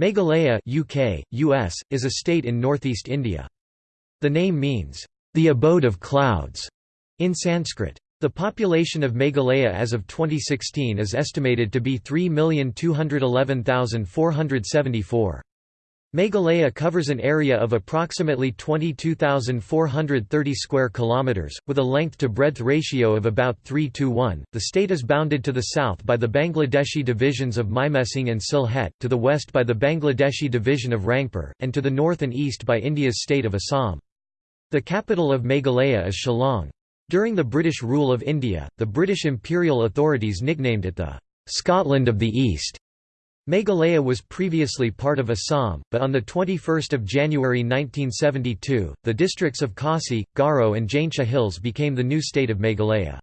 Meghalaya UK, US, is a state in northeast India. The name means, "...the abode of clouds", in Sanskrit. The population of Meghalaya as of 2016 is estimated to be 3,211,474. Meghalaya covers an area of approximately 22,430 square kilometers with a length to breadth ratio of about 3 to 1. The state is bounded to the south by the Bangladeshi divisions of Mymensingh and Sylhet, to the west by the Bangladeshi division of Rangpur, and to the north and east by India's state of Assam. The capital of Meghalaya is Shillong. During the British rule of India, the British imperial authorities nicknamed it the Scotland of the East. Meghalaya was previously part of Assam, but on 21 January 1972, the districts of Khasi, Garo and Jaintia Hills became the new state of Meghalaya.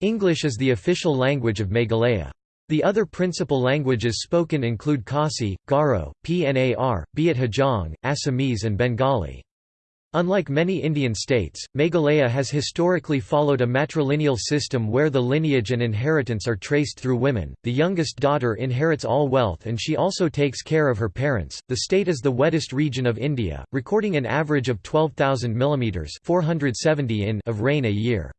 English is the official language of Meghalaya. The other principal languages spoken include Khasi, Garo, Pnar, Biat Hajong, Assamese and Bengali. Unlike many Indian states, Meghalaya has historically followed a matrilineal system where the lineage and inheritance are traced through women. The youngest daughter inherits all wealth and she also takes care of her parents. The state is the wettest region of India, recording an average of 12,000 mm 470 in of rain a year.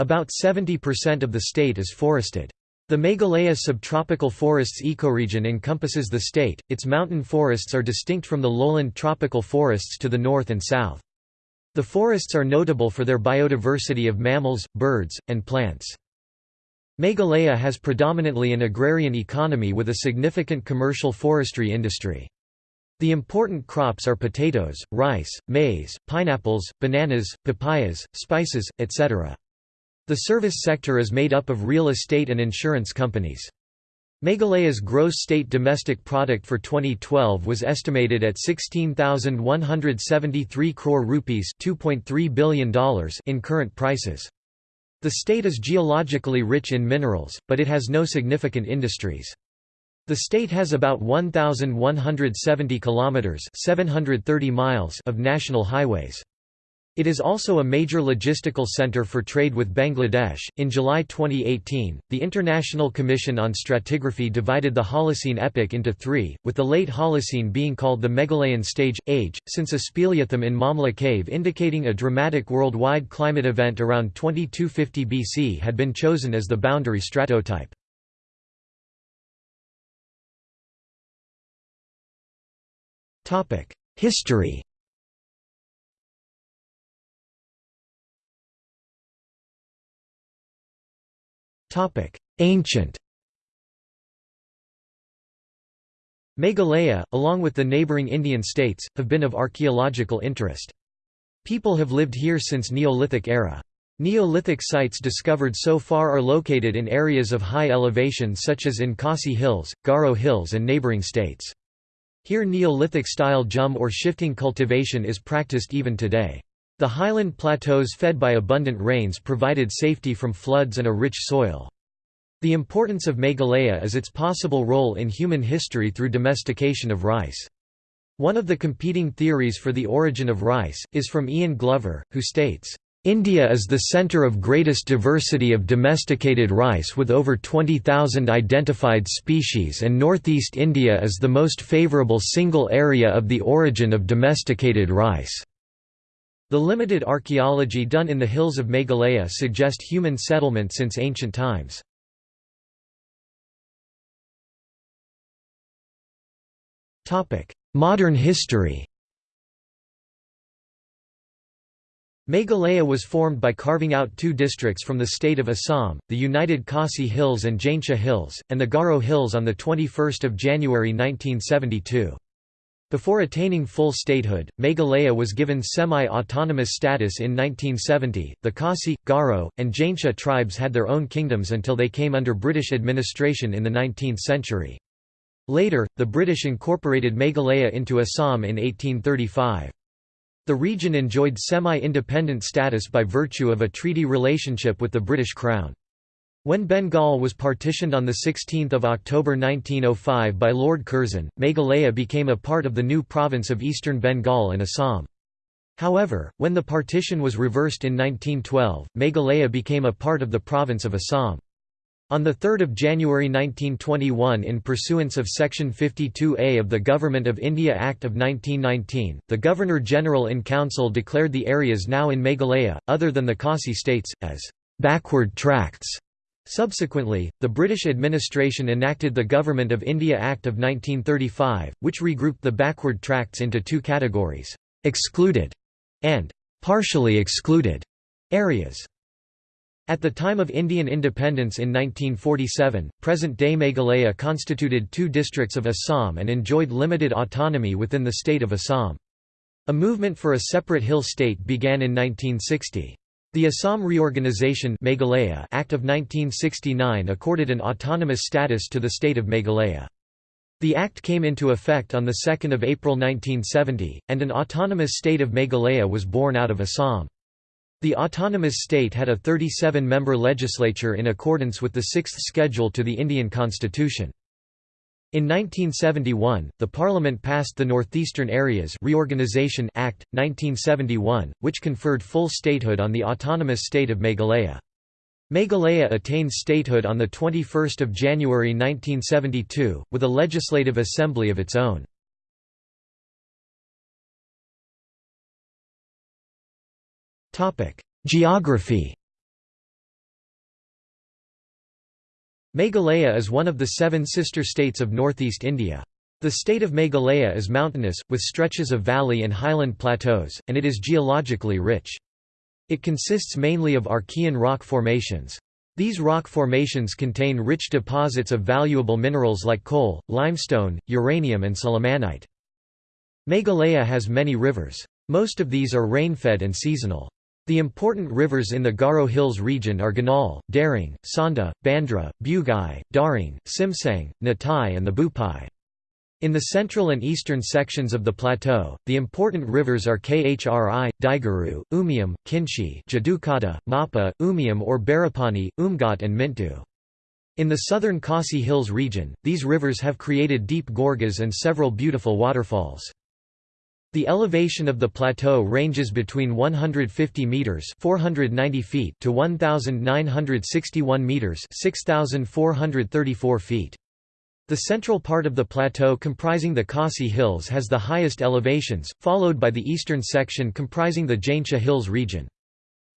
About 70% of the state is forested. The Meghalaya subtropical forests ecoregion encompasses the state, its mountain forests are distinct from the lowland tropical forests to the north and south. The forests are notable for their biodiversity of mammals, birds, and plants. Meghalaya has predominantly an agrarian economy with a significant commercial forestry industry. The important crops are potatoes, rice, maize, pineapples, bananas, papayas, spices, etc. The service sector is made up of real estate and insurance companies. Meghalaya's gross state domestic product for 2012 was estimated at 16,173 crore rupees $2.3 billion in current prices. The state is geologically rich in minerals, but it has no significant industries. The state has about 1,170 kilometers (730 miles) of national highways. It is also a major logistical center for trade with Bangladesh. In July 2018, the International Commission on Stratigraphy divided the Holocene epoch into three, with the late Holocene being called the Meghalayan stage, age, since a speleothem in Mawmluh cave indicating a dramatic worldwide climate event around 2250 BC had been chosen as the boundary stratotype. History Ancient Meghalaya, along with the neighbouring Indian states, have been of archaeological interest. People have lived here since Neolithic era. Neolithic sites discovered so far are located in areas of high elevation such as in Khasi Hills, Garo Hills and neighbouring states. Here Neolithic-style jhum or shifting cultivation is practiced even today. The highland plateaus fed by abundant rains provided safety from floods and a rich soil. The importance of Meghalaya is its possible role in human history through domestication of rice. One of the competing theories for the origin of rice, is from Ian Glover, who states, India is the center of greatest diversity of domesticated rice with over 20,000 identified species and northeast India is the most favorable single area of the origin of domesticated rice. The limited archaeology done in the hills of Meghalaya suggest human settlement since ancient times. Modern history Meghalaya was formed by carving out two districts from the state of Assam, the united Khasi Hills and Jaintia Hills, and the Garo Hills on 21 January 1972. Before attaining full statehood, Meghalaya was given semi-autonomous status in 1970. The Khasi, Garo, and Jaintia tribes had their own kingdoms until they came under British administration in the 19th century. Later, the British incorporated Meghalaya into Assam in 1835. The region enjoyed semi-independent status by virtue of a treaty relationship with the British Crown. When Bengal was partitioned on 16 October 1905 by Lord Curzon, Meghalaya became a part of the new province of Eastern Bengal and Assam. However, when the partition was reversed in 1912, Meghalaya became a part of the province of Assam. On 3 January 1921 in pursuance of Section 52A of the Government of India Act of 1919, the Governor-General in Council declared the areas now in Meghalaya, other than the Khasi states, as «backward tracts». Subsequently, the British administration enacted the Government of India Act of 1935, which regrouped the backward tracts into two categories, «excluded» and «partially excluded» areas. At the time of Indian independence in 1947, present-day Meghalaya constituted two districts of Assam and enjoyed limited autonomy within the state of Assam. A movement for a separate hill state began in 1960. The Assam Reorganisation Meghalaya Act of 1969 accorded an autonomous status to the state of Meghalaya. The act came into effect on 2 April 1970, and an autonomous state of Meghalaya was born out of Assam. The autonomous state had a 37-member legislature in accordance with the Sixth Schedule to the Indian Constitution. In 1971, the Parliament passed the Northeastern Areas Reorganisation Act, 1971, which conferred full statehood on the autonomous state of Meghalaya. Meghalaya attained statehood on 21 January 1972, with a legislative assembly of its own. Geography Meghalaya is one of the seven sister states of northeast India. The state of Meghalaya is mountainous, with stretches of valley and highland plateaus, and it is geologically rich. It consists mainly of Archean rock formations. These rock formations contain rich deposits of valuable minerals like coal, limestone, uranium and sillimanite. Meghalaya has many rivers. Most of these are rain-fed and seasonal. The important rivers in the Garo Hills region are Ganal, Daring, Sonda, Bandra, Bugai, Daring, Simsang, Natai and the Bupai. In the central and eastern sections of the plateau, the important rivers are Khri, Daiguru, Umiam, Kynshi Jadukata, Mawpa, Umiam or Barapani, Umngot and Myntdu. In the southern Khasi Hills region, these rivers have created deep gorges and several beautiful waterfalls. The elevation of the plateau ranges between 150 meters (490 feet) to 1961 meters (6434 feet). The central part of the plateau comprising the Khasi Hills has the highest elevations, followed by the eastern section comprising the Jaintia Hills region.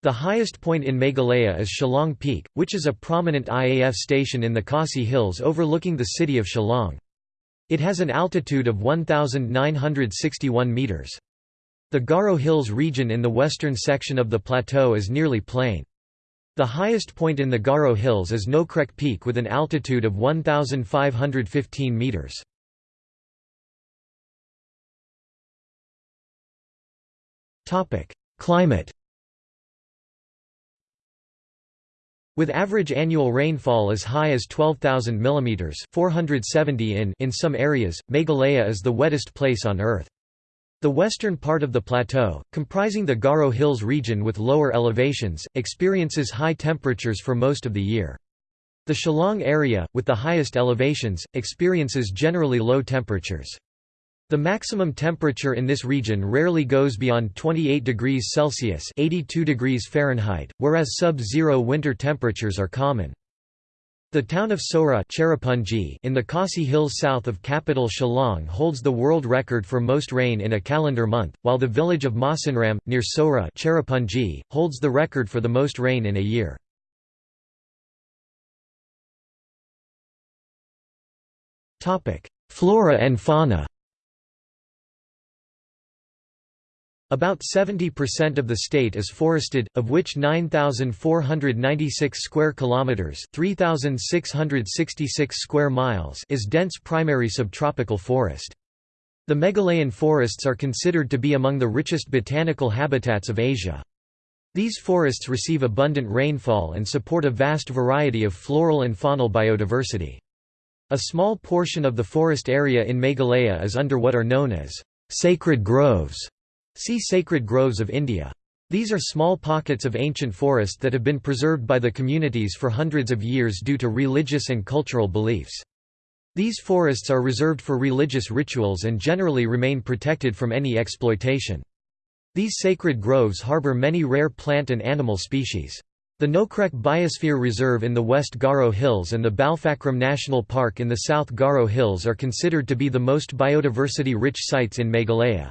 The highest point in Meghalaya is Shillong Peak, which is a prominent IAF station in the Khasi Hills overlooking the city of Shillong. It has an altitude of 1,961 metres. The Garo Hills region in the western section of the plateau is nearly plain. The highest point in the Garo Hills is Nokrek Peak with an altitude of 1,515 metres. Climate With average annual rainfall as high as 12,000 mm 470 in in some areas, Meghalaya is the wettest place on Earth. The western part of the plateau, comprising the Garo Hills region with lower elevations, experiences high temperatures for most of the year. The Shillong area, with the highest elevations, experiences generally low temperatures. The maximum temperature in this region rarely goes beyond 28 degrees Celsius (82 degrees Fahrenheit), whereas sub-zero winter temperatures are common. The town of Sohra in the Khasi Hills south of capital Shillong holds the world record for most rain in a calendar month, while the village of Mawsynram, near Sohra holds the record for the most rain in a year. Flora and fauna About 70% of the state is forested, of which 9496 square kilometers, 3666 square miles is dense primary subtropical forest. The Meghalayan forests are considered to be among the richest botanical habitats of Asia. These forests receive abundant rainfall and support a vast variety of floral and faunal biodiversity. A small portion of the forest area in Meghalaya is under what are known as sacred groves See Sacred Groves of India. These are small pockets of ancient forest that have been preserved by the communities for hundreds of years due to religious and cultural beliefs. These forests are reserved for religious rituals and generally remain protected from any exploitation. These sacred groves harbor many rare plant and animal species. The Nokrek Biosphere Reserve in the West Garo Hills and the Balpakram National Park in the South Garo Hills are considered to be the most biodiversity-rich sites in Meghalaya.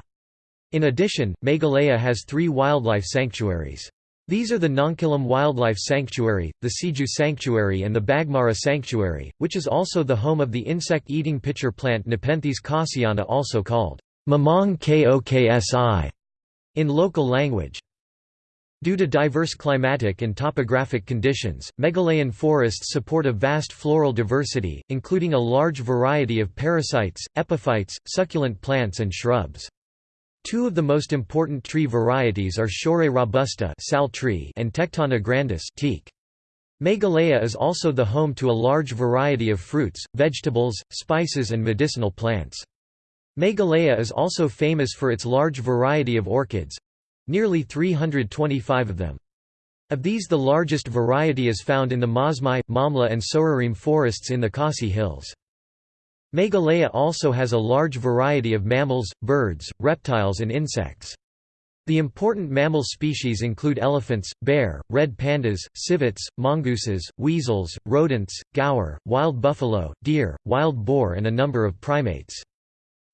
In addition, Meghalaya has three wildlife sanctuaries. These are the Nongkhyllem Wildlife Sanctuary, the Siju Sanctuary and the Baghmara Sanctuary, which is also the home of the insect-eating pitcher plant Nepenthes khasiana also called Mamong koksi in local language. Due to diverse climatic and topographic conditions, Meghalayan forests support a vast floral diversity, including a large variety of parasites, epiphytes, succulent plants and shrubs. Two of the most important tree varieties are Shorea robusta sal tree and Tectona grandis teak. Meghalaya is also the home to a large variety of fruits, vegetables, spices and medicinal plants. Meghalaya is also famous for its large variety of orchids, nearly 325 of them. Of these the largest variety is found in the Mawsmai, Mawmluh and Sohrarim forests in the Khasi Hills. Meghalaya also has a large variety of mammals, birds, reptiles and insects. The important mammal species include elephants, bear, red pandas, civets, mongooses, weasels, rodents, gaur, wild buffalo, deer, wild boar and a number of primates.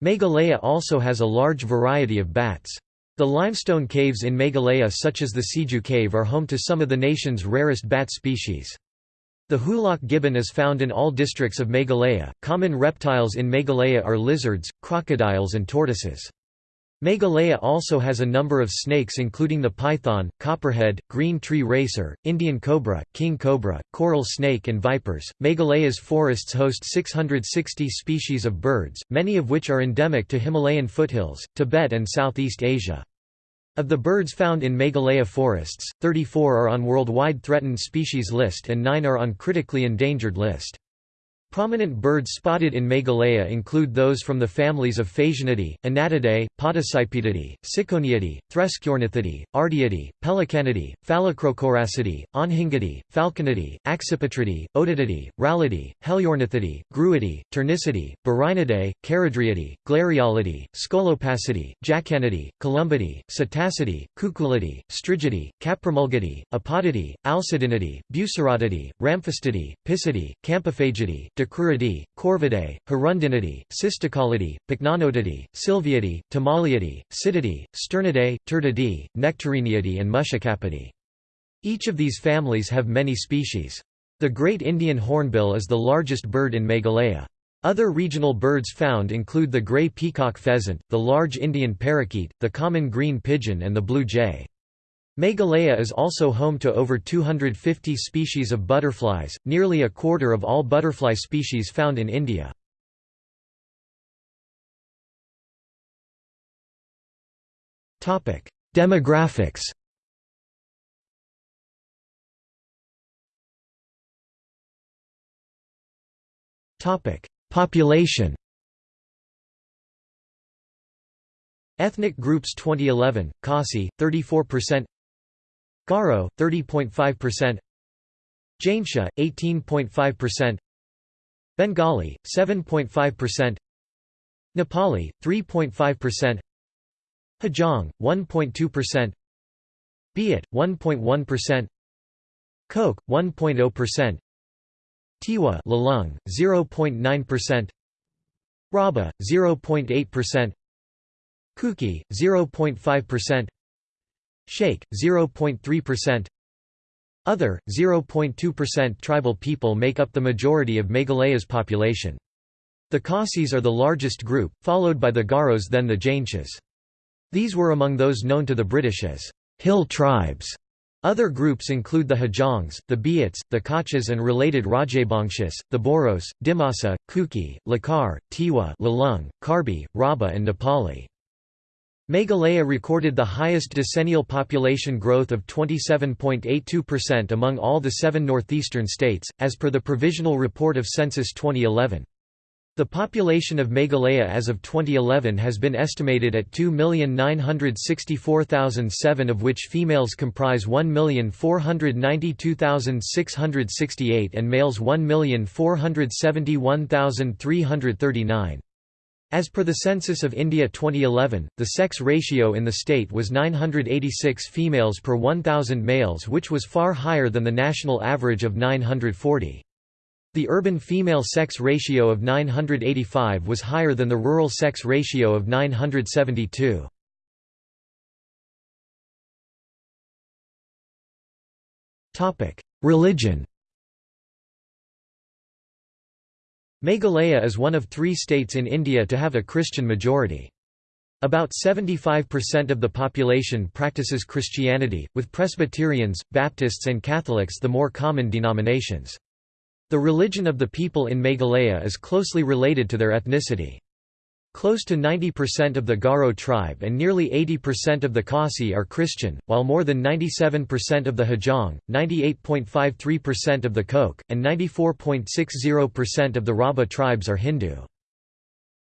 Meghalaya also has a large variety of bats. The limestone caves in Meghalaya such as the Siju cave are home to some of the nation's rarest bat species. The hoolock gibbon is found in all districts of Meghalaya. Common reptiles in Meghalaya are lizards, crocodiles and tortoises. Meghalaya also has a number of snakes including the python, copperhead, green tree racer, Indian cobra, king cobra, coral snake and vipers. Meghalaya's forests host 660 species of birds, many of which are endemic to Himalayan foothills, Tibet and Southeast Asia. Of the birds found in Meghalaya forests, 34 are on Worldwide Threatened Species List and 9 are on Critically Endangered List. Prominent birds spotted in Meghalaya include those from the families of Phasianidae, Anatidae, Podicipedidae, Ciconiidae, Threskiornithidae, Ardeidae, Pelecanidae, Phalacrocoracidae, Anhingidae, Falconidae, Accipitridae, Otididae, Rallidae, Heliornithidae, Gruidae, Turnicidae, Burhinidae, Charadriidae, Glareolidae, Scolopacidae, Jacanidae, Columbidae, Psittacidae, Cuculidae, Strigidae, Caprimulgidae, Apodidae, Alcedinidae, Bucerotidae, Ramphastidae, Picidae, Campephagidae, Dicruridae, Corvidae, Hirundinidae, Cisticolidae, Pycnonotidae, Sylviidae, Timaliidae, Psittae, Sturnidae, Turdidae, Nectariniidae and Muscicapidae. Each of these families have many species. The Great Indian Hornbill is the largest bird in Meghalaya. Other regional birds found include the gray peacock pheasant, the large Indian parakeet, the common green pigeon and the blue jay. Meghalaya is also home to over 250 species of butterflies, nearly a quarter of all butterfly species found in India. Demographics. Population. Ethnic groups 2011, Khasi, 34% Garo 30.5%, Jaintia 18.5%, Bengali 7.5%, Nepali 3.5%, Hajong 1.2%, Biat 1.1%, Koch 1.0%, Tiwa Lalung 0.9%, Rabha 0.8%, Kuki 0.5%, Sheikh, 0.3% Other, 0.2% Tribal people make up the majority of Meghalaya's population. The Khasis are the largest group, followed by the Garos then the Jaintias. These were among those known to the British as hill tribes. Other groups include the Hajongs, the Biats, the Kachas and related Rajbongshis, the Boros, Dimasa, Kuki, Lakhar, Tiwa Lalung, Karbi, Rabha and Nepali. Meghalaya recorded the highest decennial population growth of 27.82% among all the seven northeastern states, as per the Provisional Report of Census 2011. The population of Meghalaya as of 2011 has been estimated at 2,964,007 of which females comprise 1,492,668 and males 1,471,339. As per the Census of India 2011, the sex ratio in the state was 986 females per 1,000 males which was far higher than the national average of 940. The urban female sex ratio of 985 was higher than the rural sex ratio of 972. Religion Meghalaya is one of three states in India to have a Christian majority. About 75% of the population practices Christianity, with Presbyterians, Baptists and Catholics the more common denominations. The religion of the people in Meghalaya is closely related to their ethnicity. Close to 90% of the Garo tribe and nearly 80% of the Khasi are Christian, while more than 97% of the Hajong, 98.53% of the Koch, and 94.60% of the Rabha tribes are Hindu.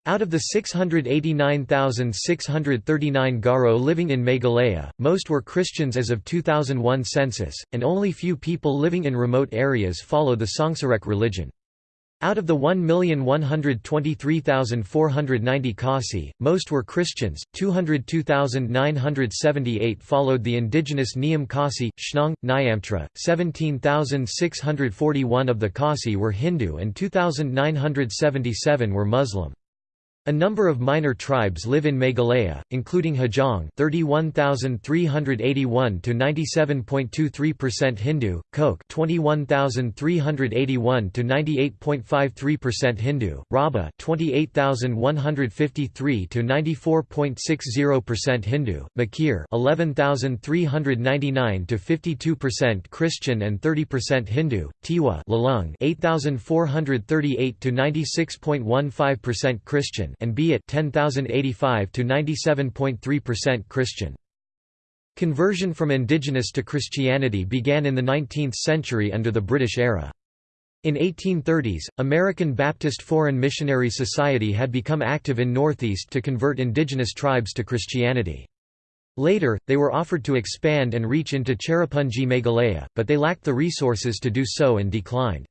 Out of the 689,639 Garo living in Meghalaya, most were Christians as of 2001 census, and only few people living in remote areas follow the Songsarek religion. Out of the 1,123,490 Khasi, most were Christians, 202,978 followed the indigenous Niam Khasi, Shnong, Nyamtra, 17,641 of the Khasi were Hindu and 2,977 were Muslim. A number of minor tribes live in Meghalaya, including Hajong 31,381 to 97.23% Hindu, Koch 21,381 to 98.53% Hindu, Rabha 28,153 to 94.60% Hindu, Mikir 11,399 to 52% Christian and 30% Hindu, Tiwa Lalung 8,438 to 96.15% Christian and Biat 10085 to 97.3% Christian. Conversion from indigenous to Christianity began in the 19th century under the British era. In 1830s, American Baptist Foreign Missionary Society had become active in Northeast to convert indigenous tribes to Christianity. Later, they were offered to expand and reach into Cherrapunji Meghalaya, but they lacked the resources to do so and declined.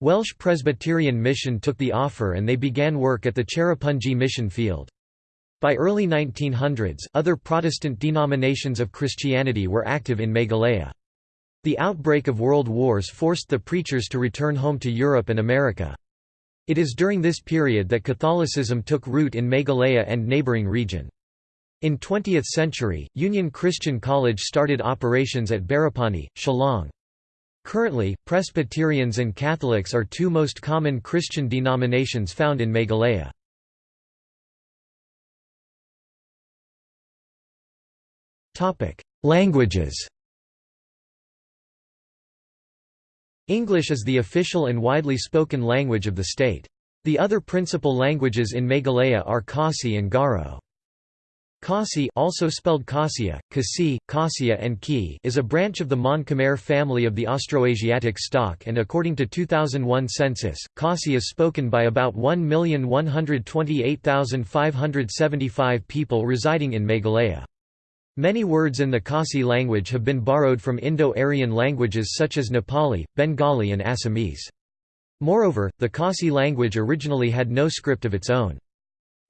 Welsh Presbyterian Mission took the offer and they began work at the Cherrapunji mission field. By early 1900s, other Protestant denominations of Christianity were active in Meghalaya. The outbreak of world wars forced the preachers to return home to Europe and America. It is during this period that Catholicism took root in Meghalaya and neighbouring region. In 20th century, Union Christian College started operations at Barapani, Shillong. Currently, Presbyterians and Catholics are two most common Christian denominations found in Meghalaya. Languages English is the official and widely spoken language of the state. The other principal languages in Meghalaya are Khasi and Garo. Khasi also spelled Khasiya, Kasi, Khasiya and Ki is a branch of the Mon Khmer family of the Austroasiatic stock and according to 2001 census, Khasi is spoken by about 1,128,575 people residing in Meghalaya. Many words in the Khasi language have been borrowed from Indo-Aryan languages such as Nepali, Bengali and Assamese. Moreover, the Khasi language originally had no script of its own.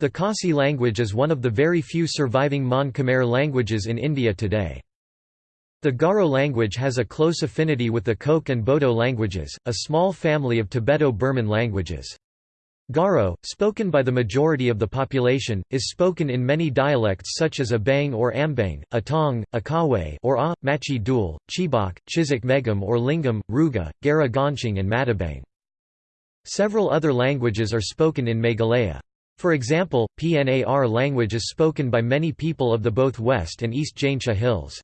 The Khasi language is one of the very few surviving Mon Khmer languages in India today. The Garo language has a close affinity with the Koch and Bodo languages, a small family of Tibeto-Burman languages. Garo, spoken by the majority of the population, is spoken in many dialects such as Abang or Ambang, Atong, Akawe or A, Machi Dul, Chibok, Chizak Megam or Lyngngam, Ruga, Gara Gonching and Matabang. Several other languages are spoken in Meghalaya. For example, PNAR language is spoken by many people of the both West and East Jaintia Hills.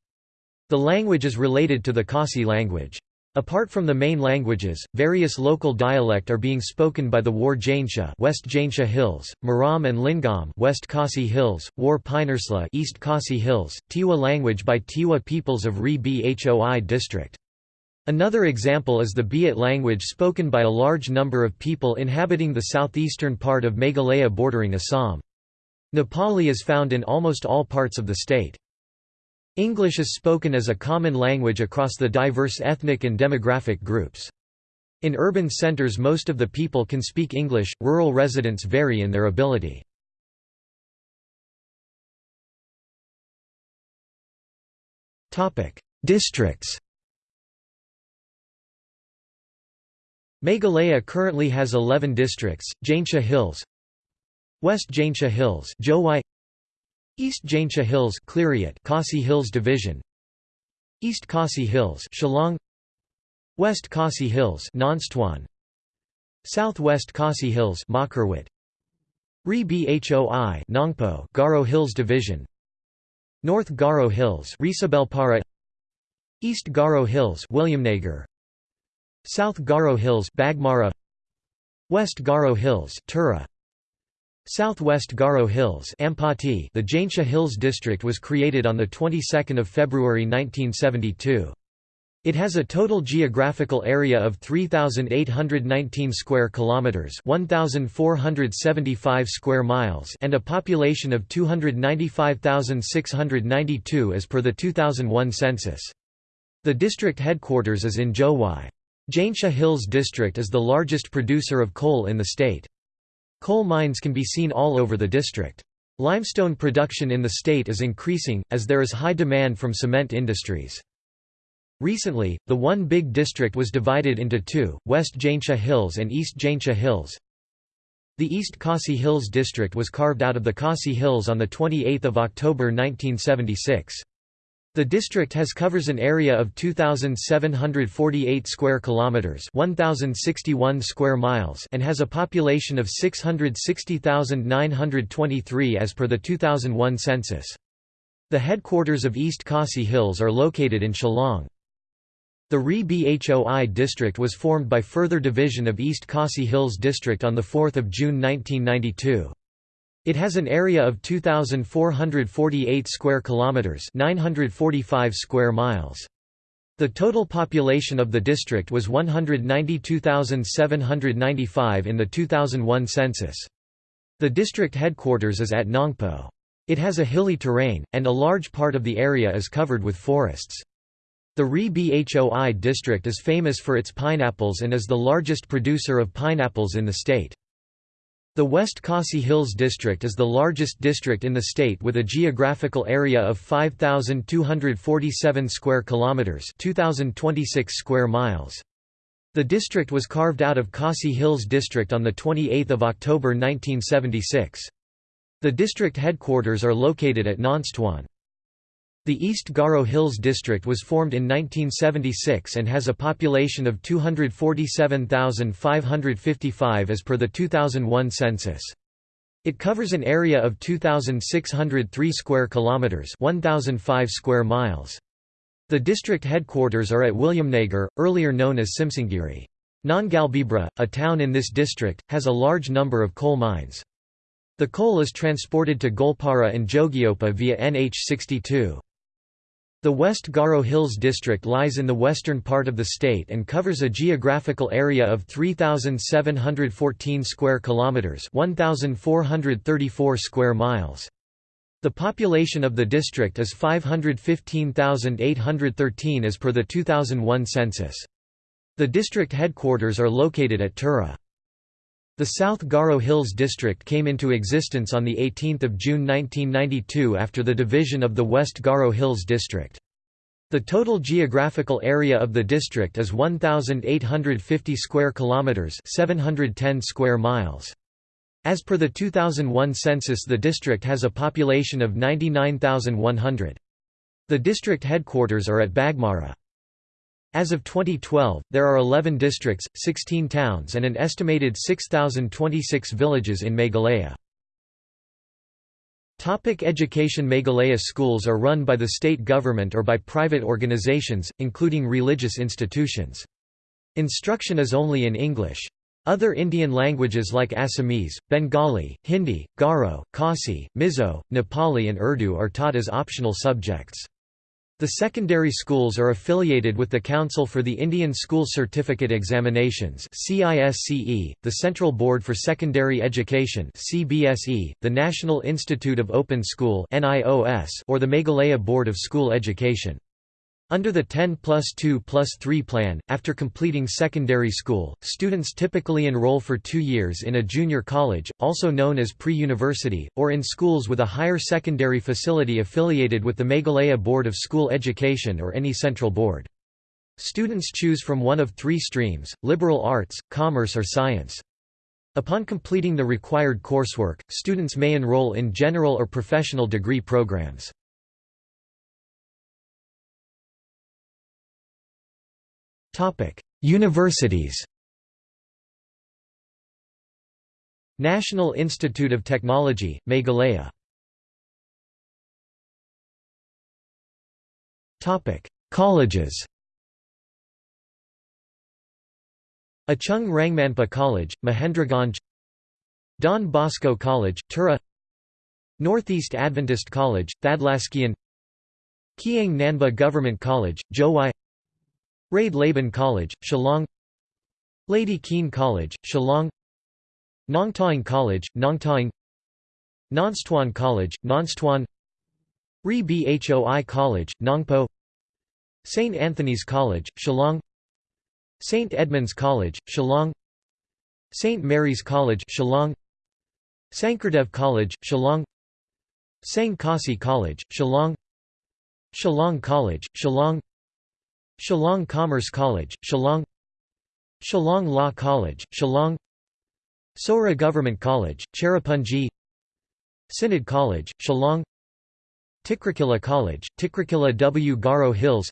The language is related to the Khasi language. Apart from the main languages, various local dialect are being spoken by the War Jaintia West Jaintia Hills, Maram and Lyngngam West Khasi Hills, War Pynursla East Khasi Hills, Tiwa language by Tiwa peoples of Ri Bhoi district. Another example is the Biat language spoken by a large number of people inhabiting the southeastern part of Meghalaya bordering Assam. Nepali is found in almost all parts of the state. English is spoken as a common language across the diverse ethnic and demographic groups. In urban centres most of the people can speak English, rural residents vary in their ability. Districts Meghalaya currently has 11 districts, Jaintia Hills West Jaintia Hills Jowai East Jaintia Hills Khliehriat Khasi Hills Division East Khasi Hills Shillong West Khasi Hills Nongstoin Southwest Khasi Hills Mawkyrwat Ri Bhoi Nongpoh Garo Hills Division North Garo Hills Resubelpara East Garo Hills Williamnagar South Garo Hills Baghmara West Garo Hills Tura Southwest Garo Hills Ampati The Jaintia Hills District was created on the 22nd of February 1972. It has a total geographical area of 3819 square kilometers, 1475 square miles, and a population of 295,692 as per the 2001 census. The district headquarters is in Jowai. Jaintia Hills District is the largest producer of coal in the state. Coal mines can be seen all over the district. Limestone production in the state is increasing, as there is high demand from cement industries. Recently, the one big district was divided into two, West Jaintia Hills and East Jaintia Hills. The East Khasi Hills district was carved out of the Khasi Hills on 28 October 1976. The district has covers an area of 2748 square kilometers, 1061 square miles, and has a population of 660,923 as per the 2001 census. The headquarters of East Khasi Hills are located in Shillong. The Ri Bhoi district was formed by further division of East Khasi Hills district on 4 June 1992. It has an area of 2448 square kilometers, 945 square miles. The total population of the district was 192,795 in the 2001 census. The district headquarters is at Nongpoh. It has a hilly terrain, and a large part of the area is covered with forests. The Ri Bhoi district is famous for its pineapples and is the largest producer of pineapples in the state. The West Khasi Hills District is the largest district in the state with a geographical area of 5247 square kilometers, 2026 square miles. The district was carved out of Khasi Hills District on the 28th of October 1976. The district headquarters are located at Nongstoin. The East Garo Hills District was formed in 1976 and has a population of 247,555 as per the 2001 census. It covers an area of 2603 square kilometers, 1005 square miles. The district headquarters are at Williamnagar, earlier known as Simsangiri. Nongalbibra, a town in this district, has a large number of coal mines. The coal is transported to Goalpara and Jogighopa via NH62. The West Garo Hills district lies in the western part of the state and covers a geographical area of 3714 square kilometers, 1434 square miles. The population of the district is 515,813 as per the 2001 census. The district headquarters are located at Tura. The South Garo Hills District came into existence on 18 June 1992 after the division of the West Garo Hills District. The total geographical area of the district is 1850 square kilometers, 710 square miles. As per the 2001 census the district has a population of 99,100. The district headquarters are at Baghmara. As of 2012, there are 11 districts, 16 towns and an estimated 6,026 villages in Meghalaya. Topic education Meghalaya schools are run by the state government or by private organizations, including religious institutions. Instruction is only in English. Other Indian languages like Assamese, Bengali, Hindi, Garo, Khasi, Mizo, Nepali and Urdu are taught as optional subjects. The secondary schools are affiliated with the Council for the Indian School Certificate Examinations the Central Board for Secondary Education the National Institute of Open School or the Meghalaya Board of School Education. Under the 10 plus 2 plus 3 plan, after completing secondary school, students typically enroll for two years in a junior college, also known as pre-university, or in schools with a higher secondary facility affiliated with the Meghalaya Board of School Education or any central board. Students choose from one of three streams, liberal arts, commerce or science. Upon completing the required coursework, students may enroll in general or professional degree programs. Topic: Universities. National Institute of Technology, Meghalaya. Topic: Colleges. Achung Rangmanpa College, Mahendraganj Don Bosco College, Tura Northeast Adventist College, Thadlaskein Kiang Nangbah Government College, Jowai Raid Laban College, Shillong. Lady Keane College, Shillong. Nongtaing College, Nongtaing Nongstoin College, Nongstoin. Ri Bhoi College, Nongpoh. St. Anthony's College, Shillong. St. Edmunds College, Shillong. St. Mary's College, Shillong. Sankardev College, Shillong. Seng Khasi College, Shillong. Shillong College, Shillong Shillong Commerce College, Shillong Shillong Law College, Shillong Sohra Government College, Cherrapunji Synod College, Shillong Tikrikilla College, Tikrikilla W. Garo Hills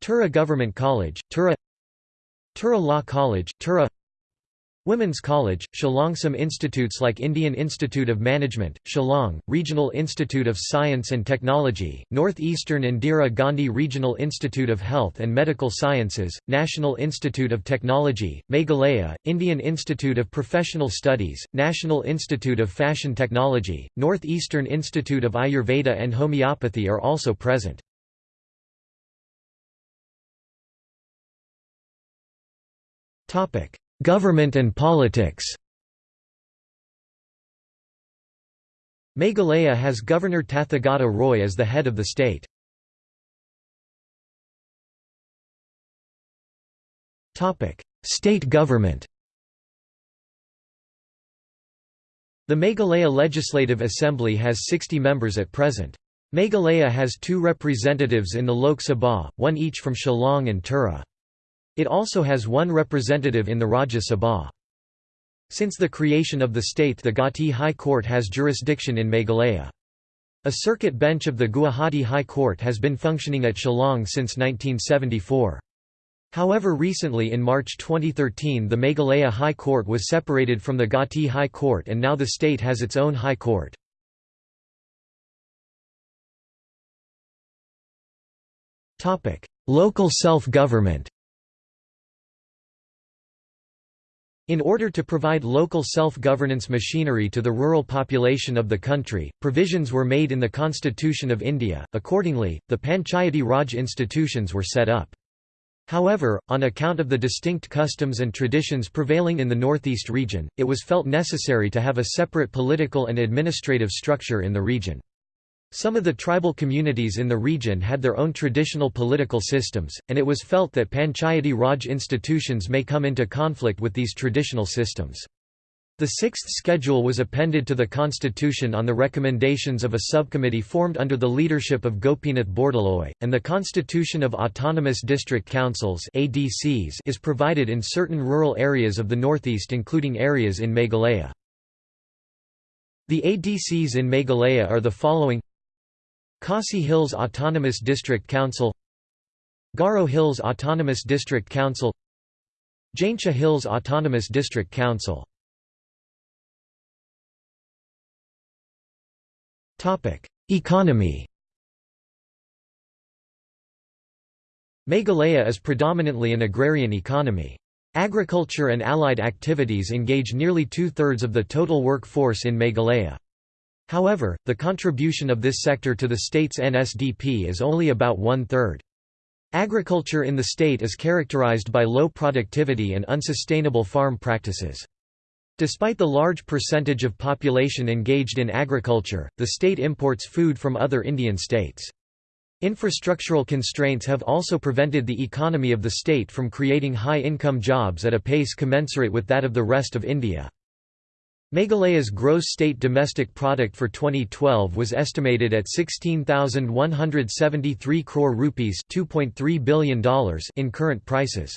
Tura Government College, Tura Tura Law College, Tura Women's College, Shillong Some institutes like Indian Institute of Management, Shillong, Regional Institute of Science and Technology, Northeastern Indira Gandhi Regional Institute of Health and Medical Sciences, National Institute of Technology, Meghalaya, Indian Institute of Professional Studies, National Institute of Fashion Technology, Northeastern Institute of Ayurveda and Homeopathy are also present. Topic Government and politics Meghalaya has Governor Tathagata Roy as the head of the state. State government The Meghalaya Legislative Assembly has 60 members at present. Meghalaya has two representatives in the Lok Sabha, one each from Shillong and Tura. It also has one representative in the Rajya Sabha. Since the creation of the state the Gauhati High Court has jurisdiction in Meghalaya. A circuit bench of the Guwahati High Court has been functioning at Shillong since 1974. However recently in March 2013 the Meghalaya High Court was separated from the Gauhati High Court and now the state has its own High Court. Local self-government In order to provide local self-governance machinery to the rural population of the country, provisions were made in the Constitution of India, accordingly, the Panchayati Raj institutions were set up. However, on account of the distinct customs and traditions prevailing in the northeast region, it was felt necessary to have a separate political and administrative structure in the region. Some of the tribal communities in the region had their own traditional political systems, and it was felt that Panchayati Raj institutions may come into conflict with these traditional systems. The sixth schedule was appended to the constitution on the recommendations of a subcommittee formed under the leadership of Gopinath Bordoloi, and the Constitution of Autonomous District Councils ADCs is provided in certain rural areas of the northeast including areas in Meghalaya. The ADCs in Meghalaya are the following Khasi Hills Autonomous District Council Garo Hills Autonomous District Council Jaintia Hills Autonomous District Council Economy Meghalaya is predominantly an agrarian economy. Agriculture and allied activities engage nearly two-thirds of the total workforce in Meghalaya. However, the contribution of this sector to the state's NSDP is only about one-third. Agriculture in the state is characterized by low productivity and unsustainable farm practices. Despite the large percentage of population engaged in agriculture, the state imports food from other Indian states. Infrastructural constraints have also prevented the economy of the state from creating high-income jobs at a pace commensurate with that of the rest of India. Meghalaya's gross state domestic product for 2012 was estimated at 16,173 crore rupees $2.3 billion in current prices.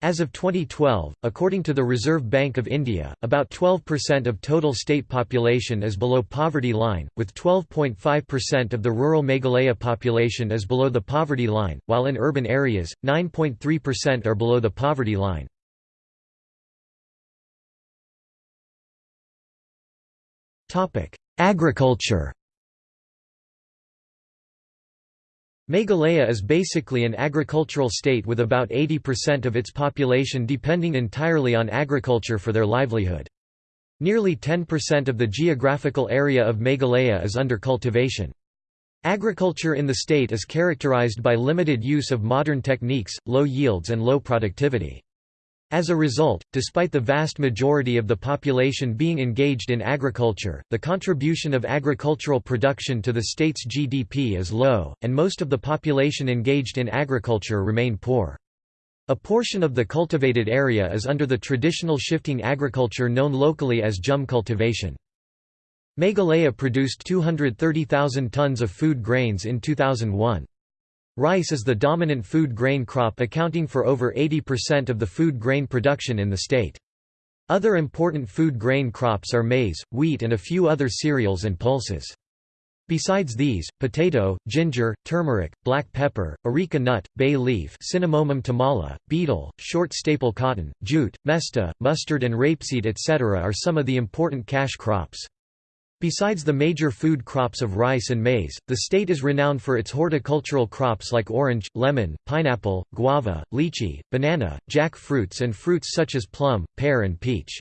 As of 2012, according to the Reserve Bank of India, about 12% of total state population is below poverty line, with 12.5% of the rural Meghalaya population is below the poverty line, while in urban areas, 9.3% are below the poverty line. Agriculture Meghalaya is basically an agricultural state with about 80% of its population depending entirely on agriculture for their livelihood. Nearly 10% of the geographical area of Meghalaya is under cultivation. Agriculture in the state is characterized by limited use of modern techniques, low yields and low productivity. As a result, despite the vast majority of the population being engaged in agriculture, the contribution of agricultural production to the state's GDP is low, and most of the population engaged in agriculture remain poor. A portion of the cultivated area is under the traditional shifting agriculture known locally as jhum cultivation. Meghalaya produced 230,000 tons of food grains in 2001. Rice is the dominant food grain crop accounting for over 80% of the food grain production in the state. Other important food grain crops are maize, wheat and a few other cereals and pulses. Besides these, potato, ginger, turmeric, black pepper, areca nut, bay leaf Cinnamomum tamala, betel, short staple cotton, jute, mesta, mustard and rapeseed etc. are some of the important cash crops. Besides the major food crops of rice and maize, the state is renowned for its horticultural crops like orange, lemon, pineapple, guava, lychee, banana, jackfruits and fruits such as plum, pear and peach.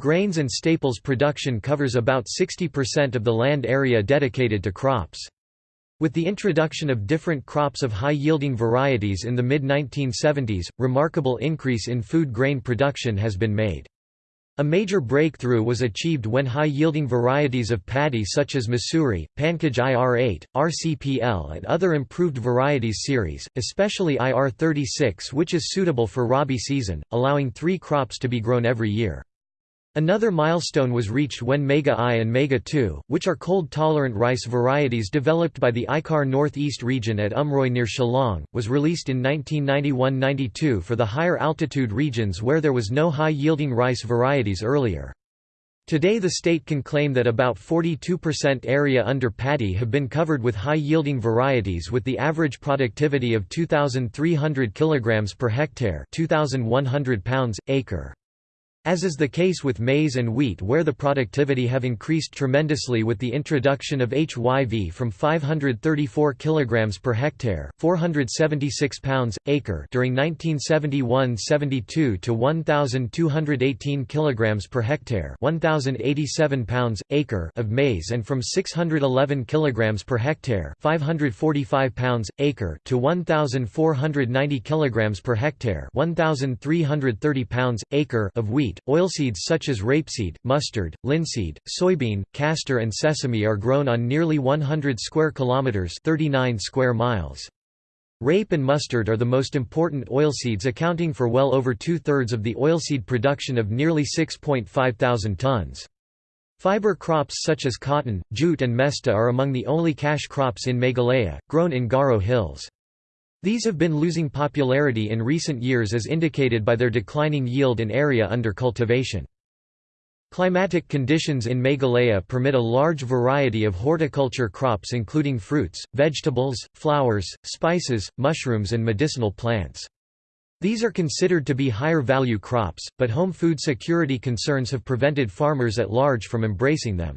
Grains and staples production covers about 60% of the land area dedicated to crops. With the introduction of different crops of high-yielding varieties in the mid-1970s, remarkable increase in food grain production has been made. A major breakthrough was achieved when high-yielding varieties of paddy such as Masuri, Pankaj IR8, RCPL and other improved varieties series, especially IR36 which is suitable for Rabi season, allowing three crops to be grown every year. Another milestone was reached when Mega I and Mega II, which are cold-tolerant rice varieties developed by the ICAR Northeast region at Umroi near Shillong, was released in 1991–92 for the higher altitude regions where there was no high-yielding rice varieties earlier. Today the state can claim that about 42% area under paddy have been covered with high-yielding varieties with the average productivity of 2,300 kg per hectare 2,100 pounds, acre. As is the case with maize and wheat where the productivity have increased tremendously with the introduction of HYV from 534 kg per hectare 476 pounds, acre during 1971–72 to 1,218 kg per hectare 1,087 pounds, acre of maize and from 611 kg per hectare 545 pounds, acre to 1,490 kg per hectare 1,330 pounds, acre of wheat wheat, oilseeds such as rapeseed, mustard, linseed, soybean, castor and sesame are grown on nearly 100 square kilometers 39 square miles. Rape and mustard are the most important oilseeds accounting for well over two-thirds of the oilseed production of nearly 6.5 thousand tons. Fiber crops such as cotton, jute and mesta are among the only cash crops in Meghalaya, grown in Garo hills. These have been losing popularity in recent years as indicated by their declining yield and area under cultivation. Climatic conditions in Meghalaya permit a large variety of horticulture crops including fruits, vegetables, flowers, spices, mushrooms and medicinal plants. These are considered to be higher value crops, but home food security concerns have prevented farmers at large from embracing them.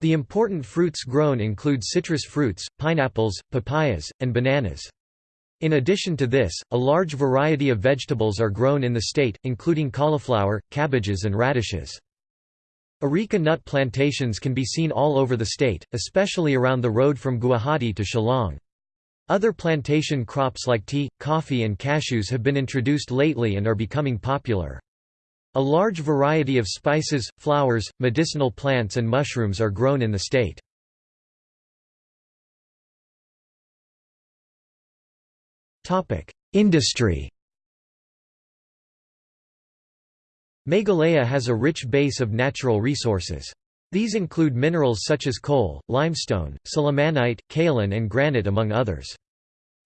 The important fruits grown include citrus fruits, pineapples, papayas, and bananas. In addition to this, a large variety of vegetables are grown in the state, including cauliflower, cabbages and radishes. Areca nut plantations can be seen all over the state, especially around the road from Guwahati to Shillong. Other plantation crops like tea, coffee and cashews have been introduced lately and are becoming popular. A large variety of spices, flowers, medicinal plants and mushrooms are grown in the state. Industry Meghalaya has a rich base of natural resources. These include minerals such as coal, limestone, sillimanite, kaolin and granite among others.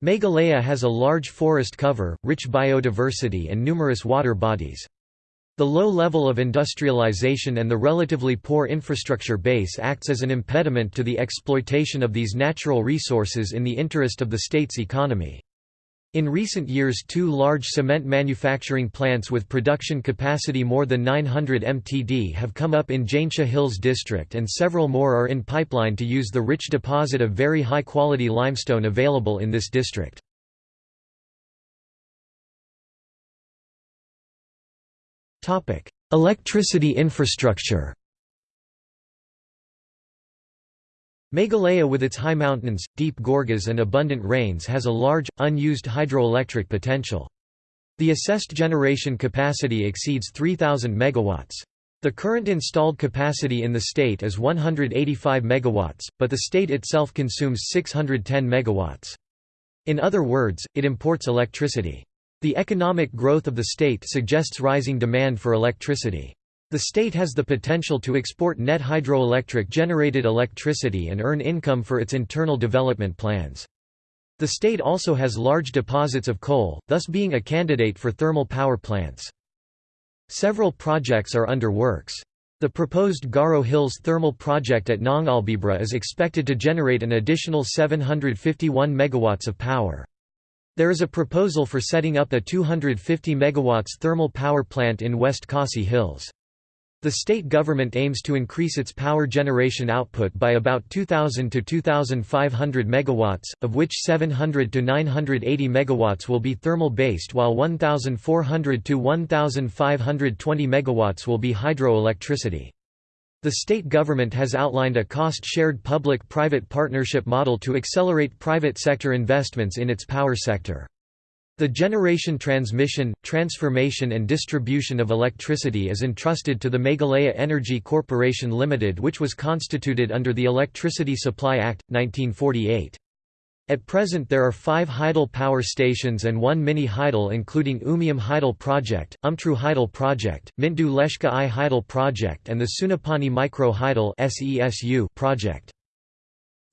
Meghalaya has a large forest cover, rich biodiversity and numerous water bodies. The low level of industrialization and the relatively poor infrastructure base acts as an impediment to the exploitation of these natural resources in the interest of the state's economy. In recent years two large cement manufacturing plants with production capacity more than 900 mtd have come up in Jaintia Hills district and several more are in pipeline to use the rich deposit of very high-quality limestone available in this district. Electricity infrastructure Meghalaya with its high mountains, deep gorges and abundant rains has a large, unused hydroelectric potential. The assessed generation capacity exceeds 3,000 MW. The current installed capacity in the state is 185 MW, but the state itself consumes 610 MW. In other words, it imports electricity. The economic growth of the state suggests rising demand for electricity. The state has the potential to export net hydroelectric generated electricity and earn income for its internal development plans. The state also has large deposits of coal, thus being a candidate for thermal power plants. Several projects are under works. The proposed Garo Hills thermal project at Nongalbibra is expected to generate an additional 751 megawatts of power. There is a proposal for setting up a 250 megawatts thermal power plant in West Khasi Hills. The state government aims to increase its power generation output by about 2,000 to 2,500 megawatts, of which 700 to 980 megawatts will be thermal-based while 1,400 to 1,520 megawatts will be hydroelectricity. The state government has outlined a cost-shared public-private partnership model to accelerate private sector investments in its power sector. The generation transmission, transformation and distribution of electricity is entrusted to the Meghalaya Energy Corporation Limited which was constituted under the Electricity Supply Act, 1948. At present there are five Hydel power stations and one mini Hydel including Umiam Hydel Project, Umtru Hydel Project, Myntdu Leshka I Hydel Project and the Sunapani Micro Hydel project.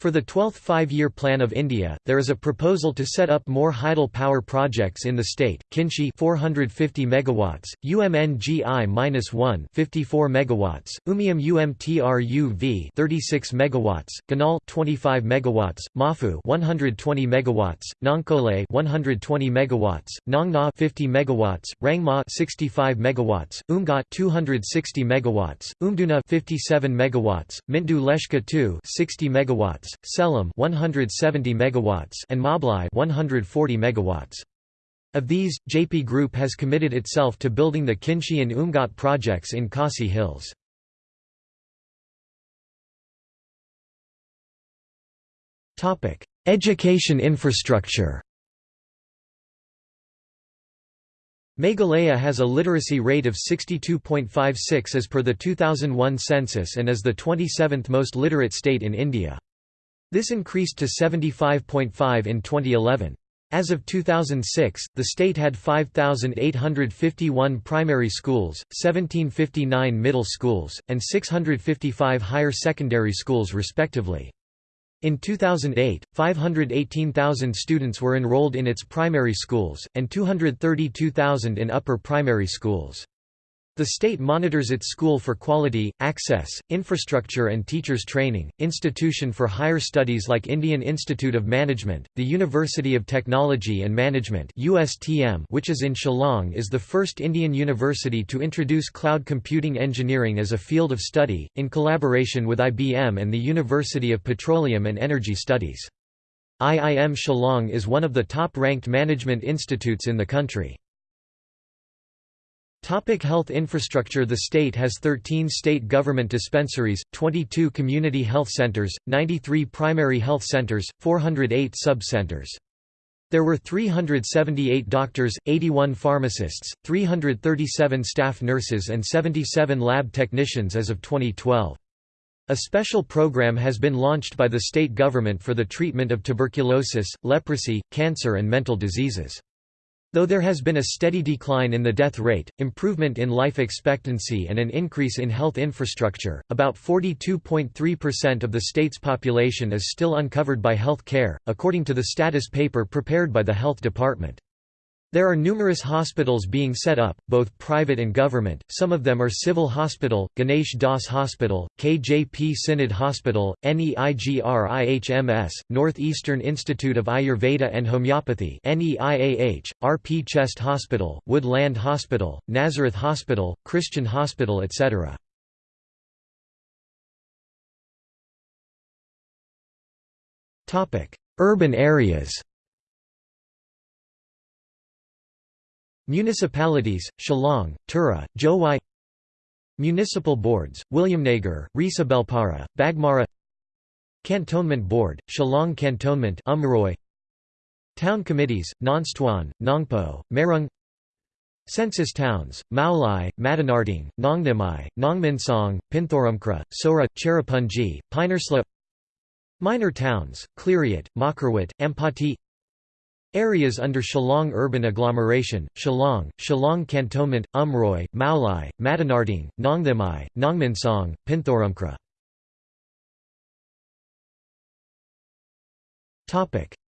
For the 12th Five-Year Plan of India, there is a proposal to set up more Hydel power projects in the state. Kynshi 450 megawatts, UMNGI-1 54 megawatts, Umiam UMTRUV 36 megawatts, Ganal 25 megawatts, Mafu 120 megawatts, Nonkole 120 megawatts, Nongna 50 megawatts, Rangma 65 megawatts, Umngot 260 megawatts, Umduna 57 megawatts, Myntdu Leshka 2 60 megawatts, Selam 170 megawatts and Mablai 140 megawatts. Of these, JP Group has committed itself to building the Kynshi and Umngot projects in Khasi Hills. Topic: Education infrastructure Meghalaya has a literacy rate of 62.56 as per the 2001 census and is the 27th most literate state in India. This increased to 75.5 in 2011. As of 2006, the state had 5,851 primary schools, 1759 middle schools, and 655 higher secondary schools respectively. In 2008, 518,000 students were enrolled in its primary schools, and 232,000 in upper primary schools. The state monitors its school for quality, access, infrastructure and teachers training. Institution for higher studies like Indian Institute of Management, the University of Technology and Management (USTM), which is in Shillong, is the first Indian university to introduce cloud computing engineering as a field of study in collaboration with IBM and the University of Petroleum and Energy Studies. IIM Shillong is one of the top-ranked management institutes in the country. Topic health infrastructure The state has 13 state government dispensaries, 22 community health centers, 93 primary health centers, 408 sub-centers. There were 378 doctors, 81 pharmacists, 337 staff nurses and 77 lab technicians as of 2012. A special program has been launched by the state government for the treatment of tuberculosis, leprosy, cancer and mental diseases. Though there has been a steady decline in the death rate, improvement in life expectancy and an increase in health infrastructure, about 42.3% of the state's population is still uncovered by health care, according to the status paper prepared by the Health Department. There are numerous hospitals being set up, both private and government, some of them are Civil Hospital, Ganesh Das Hospital, KJP Synod Hospital, NEIGRIHMS, Northeastern Institute of Ayurveda and Homeopathy NEIAH, RP Chest Hospital, Wood Land Hospital, Nazareth Hospital, Christian Hospital etc. Urban areas Municipalities, Shillong, Tura, Jowai Municipal boards, Williamnagar, Resubelpara, Baghmara. Cantonment Board, Shillong Cantonment Umroi Town committees, Nongstoin, Nongpoh, Marung Census towns, Maulai, Madanarting, Nongnamai, Nongminsong, Pinthoramkra, Sohra, Cherrapunji, Pynursla Minor towns, Khliehriat, Mawkyrwat, Ampati Areas under Shillong Urban Agglomeration, Shillong, Shillong Cantonment, Umroi, Maulai, Madanarting, Nongthimai, Nongminsong, Pinthoramkra.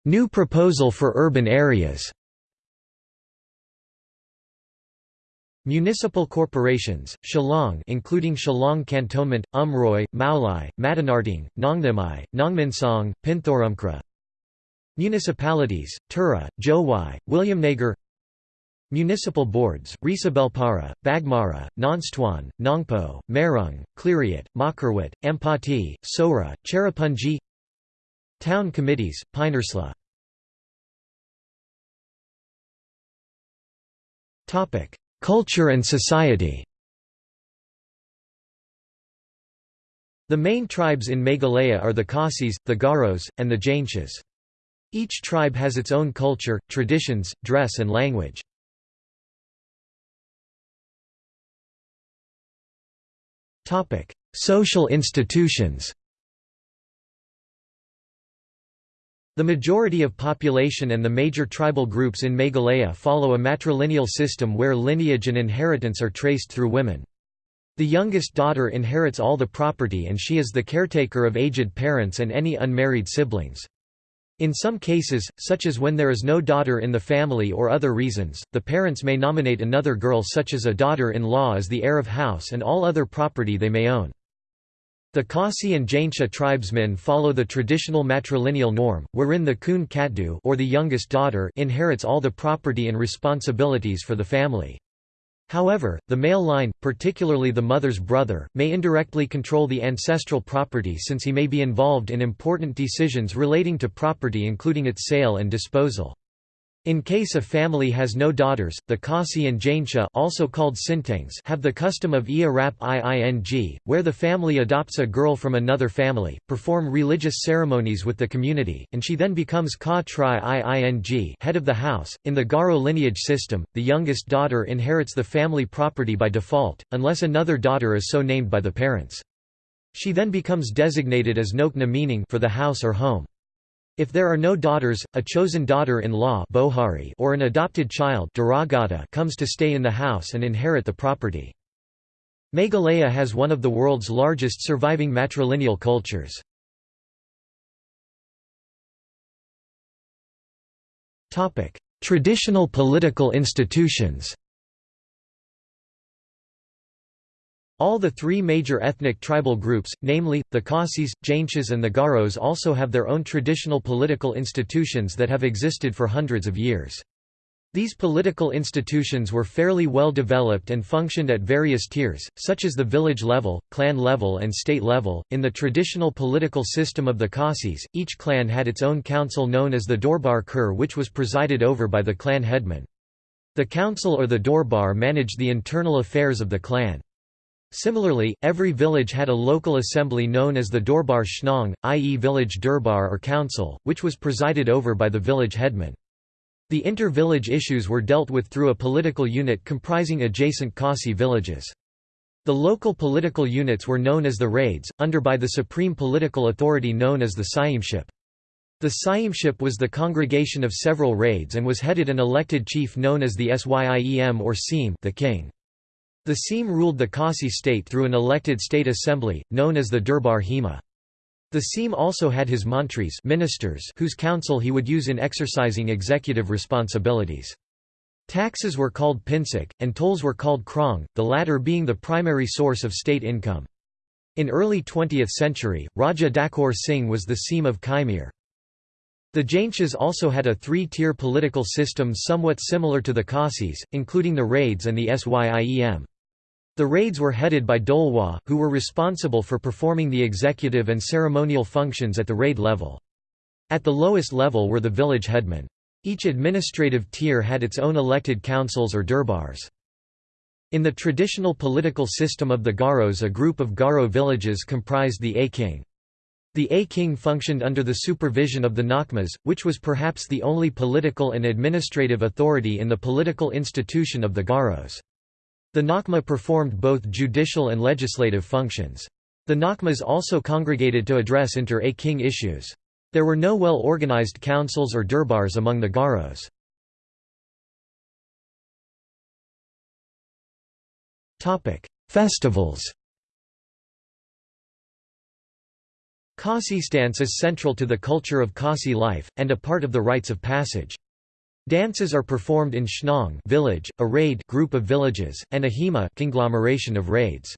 New proposal for urban areas Municipal corporations, Shillong including Shillong Cantonment, Umroi, Maulai, Madanarting, Nongthimai, Nongminsong, Pinthoramkra Municipalities, Tura, Jowai, Williamnagar Municipal boards, Resubelpara, Baghmara, Nongstoin, Nongpoh, Marung, Khliehriat, Mawkyrwat, Ampati, Sohra, Cherrapunji. Town committees, Pynursla. Culture and society. The main tribes in Meghalaya are the Khasis, the Garos, and the Jaintias. Each tribe has its own culture, traditions, dress and language. Social institutions The majority of population and the major tribal groups in Meghalaya follow a matrilineal system where lineage and inheritance are traced through women. The youngest daughter inherits all the property and she is the caretaker of aged parents and any unmarried siblings. In some cases, such as when there is no daughter in the family or other reasons, the parents may nominate another girl such as a daughter-in-law as the heir of house and all other property they may own. The Khasi and Jaintia tribesmen follow the traditional matrilineal norm, wherein the Kun Katdu or the youngest daughter inherits all the property and responsibilities for the family. However, the male line, particularly the mother's brother, may indirectly control the ancestral property since he may be involved in important decisions relating to property including its sale and disposal. In case a family has no daughters, the Khasi and Jaintia also called Sintangs have the custom of Ia Rap Iing, where the family adopts a girl from another family, perform religious ceremonies with the community, and she then becomes Ka Tri Iing head of the house. In the Garo lineage system, the youngest daughter inherits the family property by default, unless another daughter is so named by the parents. She then becomes designated as Nokna meaning for the house or home. If there are no daughters, a chosen daughter-in-law or an adopted child comes to stay in the house and inherit the property. Meghalaya has one of the world's largest surviving matrilineal cultures. Traditional political institutions All the three major ethnic tribal groups, namely, the Khasis, Jaintias and the Garos also have their own traditional political institutions that have existed for hundreds of years. These political institutions were fairly well developed and functioned at various tiers, such as the village level, clan level and state level. In the traditional political system of the Khasis, each clan had its own council known as the Dorbar Kur which was presided over by the clan headman. The council or the Dorbar managed the internal affairs of the clan. Similarly, every village had a local assembly known as the Dorbar Shnong, i.e. village Durbar or council, which was presided over by the village headman. The inter-village issues were dealt with through a political unit comprising adjacent Khasi villages. The local political units were known as the raids, under by the supreme political authority known as the Syiemship. The Syiemship was the congregation of several raids and was headed an elected chief known as the Syiem or Seem the king. The Syiem ruled the Khasi state through an elected state assembly, known as the Dorbar Hima. The Syiem also had his mantris ministers whose counsel he would use in exercising executive responsibilities. Taxes were called pinsik, and tolls were called krong, the latter being the primary source of state income. In early 20th century, Raja Dakor Singh was the Syiem of Kaimir. The Jaintias also had a three-tier political system somewhat similar to the Khasis, including the raids and the Syiem. The raids were headed by Dolwa, who were responsible for performing the executive and ceremonial functions at the raid level. At the lowest level were the village headmen. Each administrative tier had its own elected councils or durbars. In the traditional political system of the Garos a group of Garo villages comprised the A-king. The A-king functioned under the supervision of the Nakmas, which was perhaps the only political and administrative authority in the political institution of the Garos. The Nakma performed both judicial and legislative functions. The Nakmas also congregated to address inter-A-king issues. There were no well-organized councils or durbars among the Garos. Festivals Khasi dance is central to the culture of Khasi life, and a part of the rites of passage. Dances are performed in Shnong village, a raid group of villages, and a hema conglomeration of raids.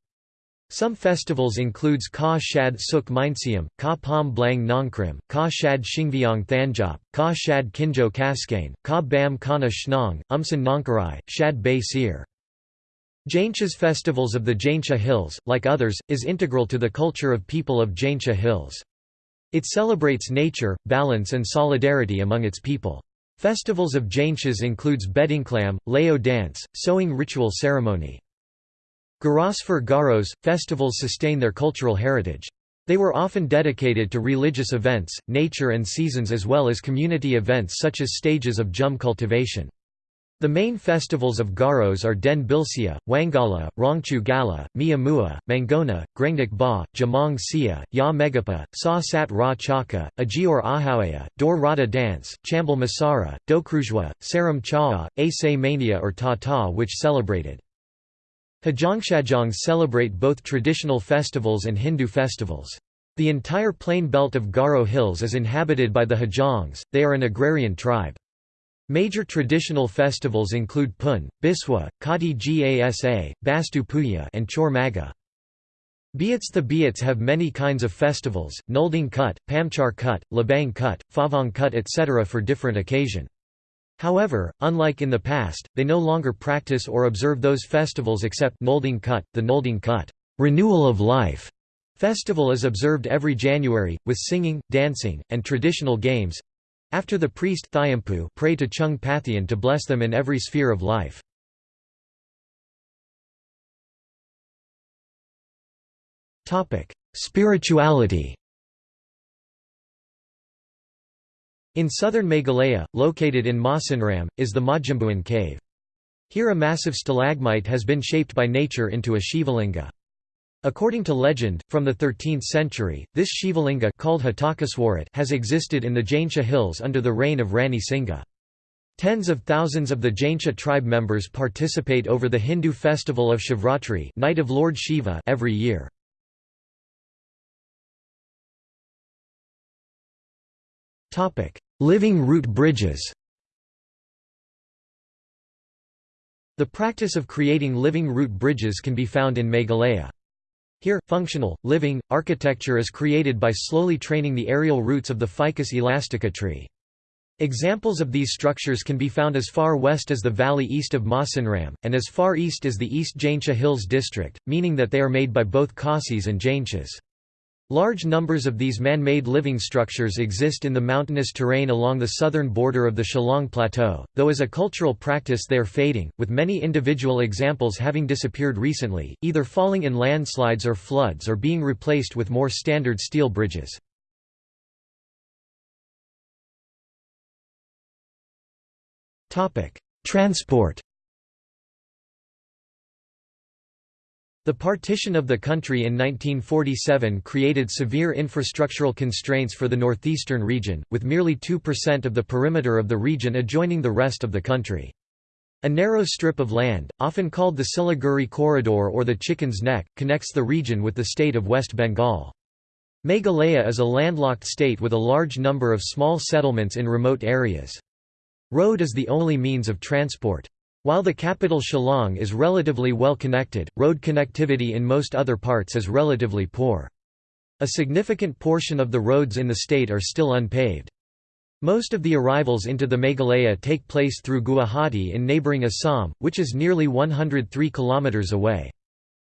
Some festivals includes Ka Shad Suk Mynsiem, Ka Pom Blang Nongkrem, Ka Shad Shingviang Thanjop, Ka Shad Kinjo Kaskane, Ka Bam Kana Shnong, Umsan Nongkarai, Shad Bay Seer. Jaintia's festivals of the Jaintia Hills, like others, is integral to the culture of people of Jaintia Hills. It celebrates nature, balance and solidarity among its people. Festivals of Jaintias includes Behdienkhlam, Leo dance, sowing ritual ceremony. Garosfur Garos, festivals sustain their cultural heritage. They were often dedicated to religious events, nature and seasons as well as community events such as stages of jhum cultivation. The main festivals of Garos are Den Bilsia, Wangala, Rongchu Gala, Mia Mua, Mangona, Grengdik Ba, Jamong Sia, Ya Megapa, Sa Sat Ra Chaka, Ajior Ahawaya, Dor Rada Dance, Chambal Masara, Dokrujwa, Saram Cha'a, Ase Mania or Ta Ta which celebrated. Hajongshajong celebrate both traditional festivals and Hindu festivals. The entire plain belt of Garo Hills is inhabited by the Hajongs, they are an agrarian tribe. Major traditional festivals include Pun, Biswa, Kati Gasa, Bastu Puya and Chor Maga. Biats The Biats have many kinds of festivals, Nolding Kut, Pamchar Kut, Labang Kut, Favang Kut etc. for different occasion. However, unlike in the past, they no longer practice or observe those festivals except Nolding Kut, the Nulding Kut renewal of life festival is observed every January, with singing, dancing, and traditional games, after the priest Thiampu pray to Chung Pathian to bless them in every sphere of life. Spirituality In southern Meghalaya, located in Mawsynram, is the Mawjymbuin cave. Here a massive stalagmite has been shaped by nature into a Shivalinga. According to legend, from the 13th century, this Shivalinga called has existed in the Jaintia hills under the reign of Rani Singha. Tens of thousands of the Jaintia tribe members participate over the Hindu festival of Shivratri Night of Lord Shiva every year. Living root bridges The practice of creating living root bridges can be found in Meghalaya. Here, functional, living, architecture is created by slowly training the aerial roots of the Ficus elastica tree. Examples of these structures can be found as far west as the valley east of Mawsynram, and as far east as the East Jaintia Hills district, meaning that they are made by both Khasis and Jaintias. Large numbers of these man-made living structures exist in the mountainous terrain along the southern border of the Shillong Plateau, though as a cultural practice they are fading, with many individual examples having disappeared recently, either falling in landslides or floods or being replaced with more standard steel bridges. Transport The partition of the country in 1947 created severe infrastructural constraints for the northeastern region, with merely 2% of the perimeter of the region adjoining the rest of the country. A narrow strip of land, often called the Siliguri Corridor or the Chicken's Neck, connects the region with the state of West Bengal. Meghalaya is a landlocked state with a large number of small settlements in remote areas. Road is the only means of transport. While the capital Shillong is relatively well connected, road connectivity in most other parts is relatively poor. A significant portion of the roads in the state are still unpaved. Most of the arrivals into the Meghalaya take place through Guwahati in neighbouring Assam, which is nearly 103 km away.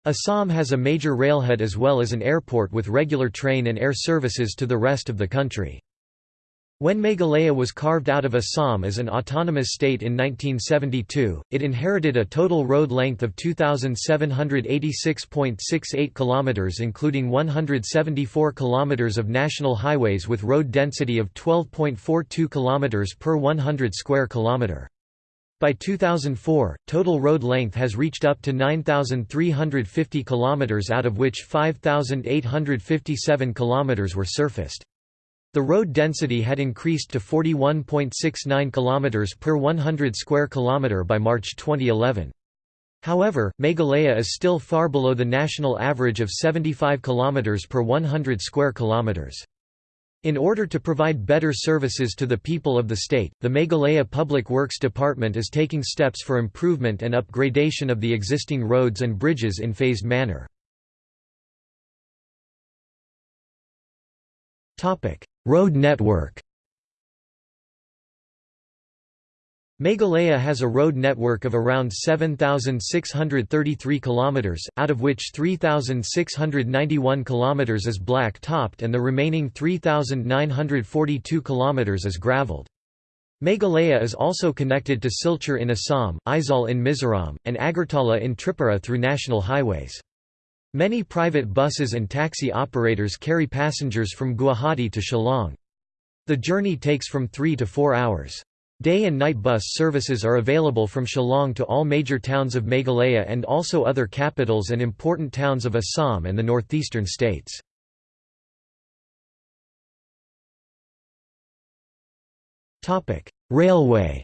Assam has a major railhead as well as an airport with regular train and air services to the rest of the country. When Meghalaya was carved out of Assam as an autonomous state in 1972, it inherited a total road length of 2786.68 km including 174 km of national highways with road density of 12.42 km per 100 square kilometer. By 2004, total road length has reached up to 9350 km out of which 5857 km were surfaced. The road density had increased to 41.69 km per 100 square kilometer by March 2011. However, Meghalaya is still far below the national average of 75 km per 100 square kilometers. In order to provide better services to the people of the state, the Meghalaya Public Works Department is taking steps for improvement and upgradation of the existing roads and bridges in phased manner. Road network Meghalaya has a road network of around 7,633 km, out of which 3,691 km is black-topped and the remaining 3,942 km is gravelled. Meghalaya is also connected to Silchar in Assam, Aizawl in Mizoram, and Agartala in Tripura through national highways. Many private buses and taxi operators carry passengers from Guwahati to Shillong. The journey takes from three to four hours. Day and night bus services are available from Shillong to all major towns of Meghalaya and also other capitals and important towns of Assam and the northeastern states. Railway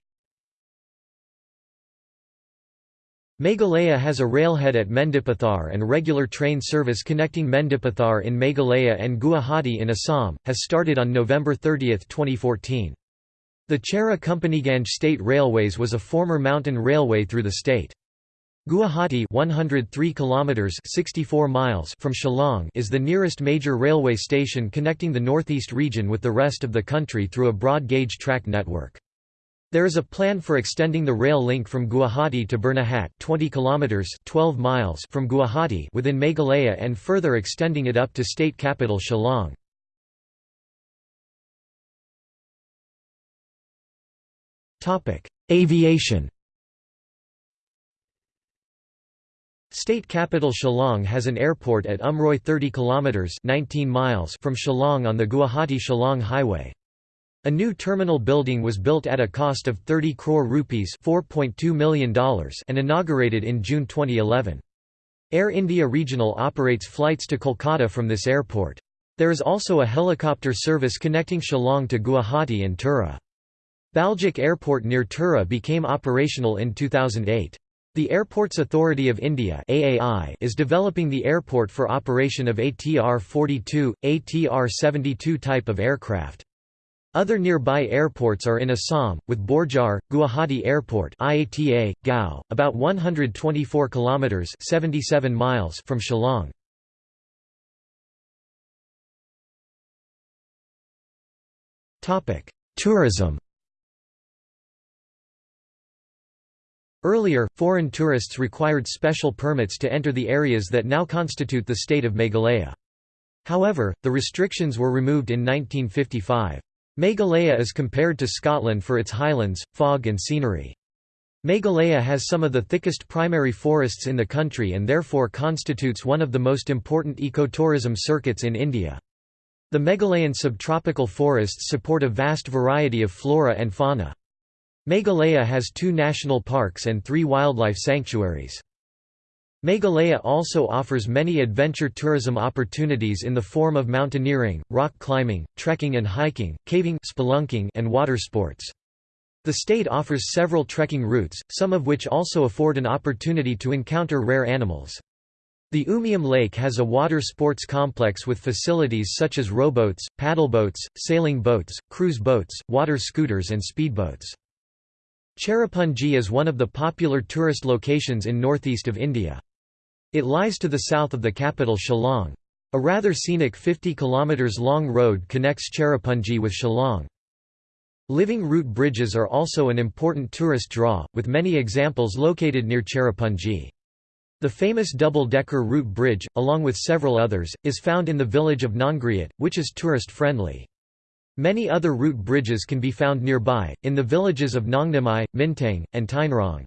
Meghalaya has a railhead at Mendipathar and regular train service connecting Mendipathar in Meghalaya and Guwahati in Assam, has started on November 30, 2014. The Chera Companyganj State Railways was a former mountain railway through the state. Guwahati 103 kilometers 64 miles from Shillong is the nearest major railway station connecting the northeast region with the rest of the country through a broad gauge track network. There is a plan for extending the rail link from Guwahati to Byrnihat 20 kilometers 12 miles from Guwahati within Meghalaya and further extending it up to state capital Shillong. Topic: Aviation. State capital Shillong has an airport at Umroi 30 kilometers 19 miles from Shillong on the Guwahati-Shillong highway. A new terminal building was built at a cost of 30 crore rupees $4.2 million and inaugurated in June 2011. Air India Regional operates flights to Kolkata from this airport. There is also a helicopter service connecting Shillong to Guwahati and Tura. Baljek Airport near Tura became operational in 2008. The Airports Authority of India AAI is developing the airport for operation of ATR-42, ATR-72 type of aircraft. Other nearby airports are in Assam, with Borjhar, Guwahati Airport IATA, Gao, about 124 kilometers (77 miles) from Shillong. Topic: Tourism. Earlier, foreign tourists required special permits to enter the areas that now constitute the state of Meghalaya. However, the restrictions were removed in 1955. Meghalaya is compared to Scotland for its highlands, fog and scenery. Meghalaya has some of the thickest primary forests in the country and therefore constitutes one of the most important ecotourism circuits in India. The Meghalayan subtropical forests support a vast variety of flora and fauna. Meghalaya has two national parks and three wildlife sanctuaries. Meghalaya also offers many adventure tourism opportunities in the form of mountaineering, rock climbing, trekking and hiking, caving spelunking and water sports. The state offers several trekking routes, some of which also afford an opportunity to encounter rare animals. The Umiam Lake has a water sports complex with facilities such as rowboats, paddleboats, sailing boats, cruise boats, water scooters and speedboats. Cherrapunji is one of the popular tourist locations in northeast of India. It lies to the south of the capital Shillong. A rather scenic 50 km long road connects Cherrapunji with Shillong. Living root bridges are also an important tourist draw, with many examples located near Cherrapunji. The famous double-decker root bridge, along with several others, is found in the village of Nongriat, which is tourist-friendly. Many other root bridges can be found nearby, in the villages of Nongnamai, Mintang, and Tainrong.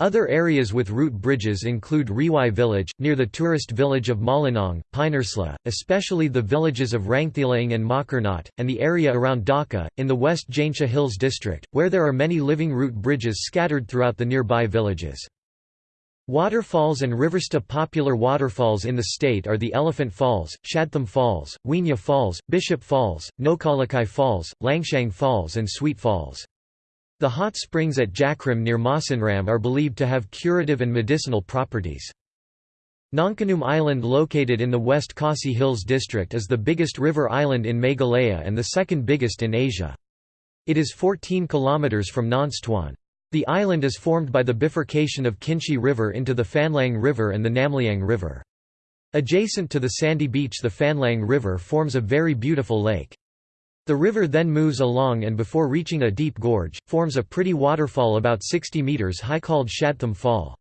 Other areas with root bridges include Riwai village, near the tourist village of Mawlynnong, Pynursla, especially the villages of Rangthilang and Makarnat, and the area around Dawki, in the West Jaintia Hills district, where there are many living root bridges scattered throughout the nearby villages. Waterfalls and Riversta popular waterfalls in the state are the Elephant Falls, Shadtham Falls, Weenya Falls, Bishop Falls, Nohkalikai Falls, Langshang Falls and Sweet Falls. The hot springs at Jakrim near Mawsynram are believed to have curative and medicinal properties. Nongkhnum Island located in the West Khasi Hills district is the biggest river island in Meghalaya and the second biggest in Asia. It is 14 km from Nongstoin. The island is formed by the bifurcation of Kynshi River into the Fanlang River and the Namliang River. Adjacent to the sandy beach the Fanlang River forms a very beautiful lake. The river then moves along and before reaching a deep gorge, forms a pretty waterfall about 60 metres high called Shadtham Fall.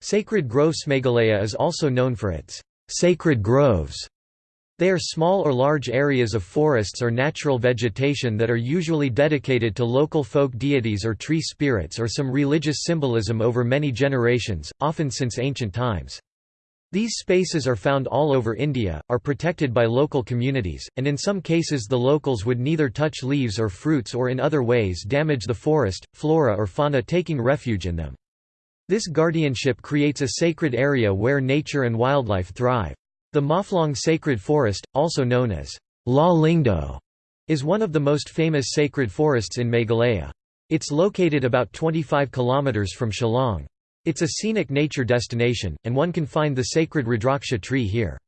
Sacred Groves Meghalaya is also known for its sacred groves. They are small or large areas of forests or natural vegetation that are usually dedicated to local folk deities or tree spirits or some religious symbolism over many generations, often since ancient times. These spaces are found all over India, are protected by local communities, and in some cases the locals would neither touch leaves or fruits or in other ways damage the forest, flora or fauna taking refuge in them. This guardianship creates a sacred area where nature and wildlife thrive. The Mawphlong Sacred Forest, also known as La Lingdo, is one of the most famous sacred forests in Meghalaya. It's located about 25 km from Shillong. It's a scenic nature destination, and one can find the sacred Rudraksha tree here.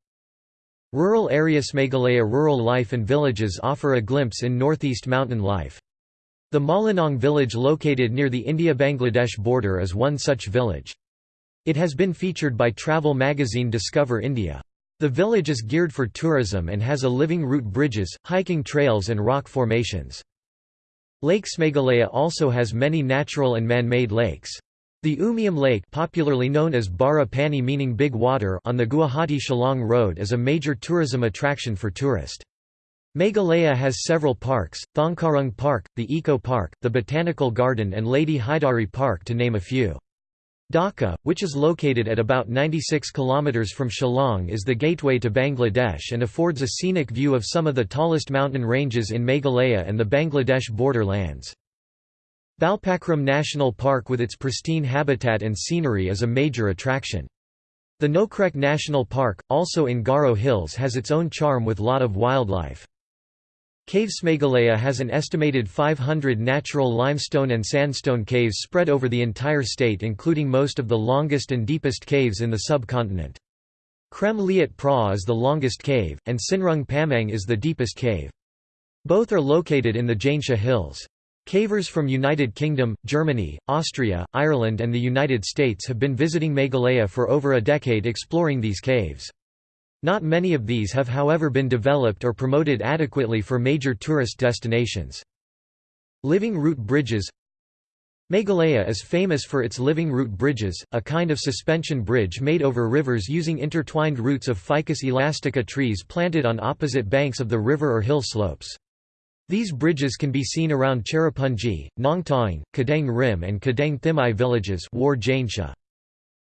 Rural areas Meghalaya rural life and villages offer a glimpse in northeast mountain life. The Mawlynnong village located near the India-Bangladesh border is one such village. It has been featured by travel magazine Discover India. The village is geared for tourism and has a living root bridges, hiking trails and rock formations. Lakes Meghalaya also has many natural and man-made lakes. The Umiam Lake popularly known as Bara Pani meaning Big Water on the Guwahati-Shillong Road is a major tourism attraction for tourists. Meghalaya has several parks, Thongkarung Park, the Eco Park, the Botanical Garden and Lady Hydari Park to name a few. Dawki, which is located at about 96 km from Shillong is the gateway to Bangladesh and affords a scenic view of some of the tallest mountain ranges in Meghalaya and the Bangladesh border lands. Balpakram National Park with its pristine habitat and scenery is a major attraction. The Nokrek National Park, also in Garo Hills has its own charm with lot of wildlife. Caves Meghalaya has an estimated 500 natural limestone and sandstone caves spread over the entire state including most of the longest and deepest caves in the subcontinent. Krem Liat Pra is the longest cave, and Synrang Pamiang is the deepest cave. Both are located in the Jaintia Hills. Cavers from United Kingdom, Germany, Austria, Ireland and the United States have been visiting Meghalaya for over a decade exploring these caves. Not many of these have however been developed or promoted adequately for major tourist destinations. Living root bridges Meghalaya is famous for its living root bridges, a kind of suspension bridge made over rivers using intertwined roots of Ficus elastica trees planted on opposite banks of the river or hill slopes. These bridges can be seen around Cherrapunji, Nongtaing, Kadang Rim and Kadang Thimai villages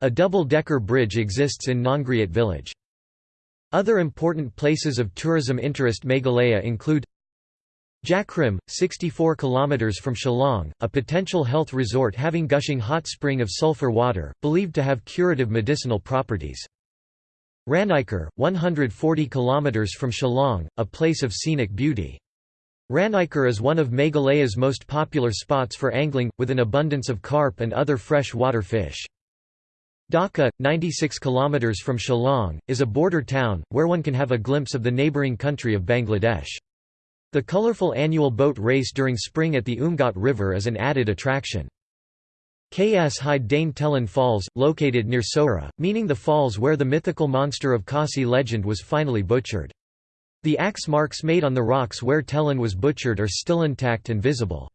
A double-decker bridge exists in Nongriat village. Other important places of tourism interest Meghalaya include Jakrim, 64 km from Shillong, a potential health resort having gushing hot spring of sulfur water, believed to have curative medicinal properties. Ranikor, 140 km from Shillong, a place of scenic beauty. Ranikor is one of Meghalaya's most popular spots for angling, with an abundance of carp and other fresh water fish. Dawki, 96 km from Shillong, is a border town, where one can have a glimpse of the neighbouring country of Bangladesh. The colourful annual boat race during spring at the Umngot River is an added attraction. K.S. Hyde Dane Tellin Falls, located near Sohra, meaning the falls where the mythical monster of Khasi legend was finally butchered. The axe marks made on the rocks where Tellin was butchered are still intact and visible.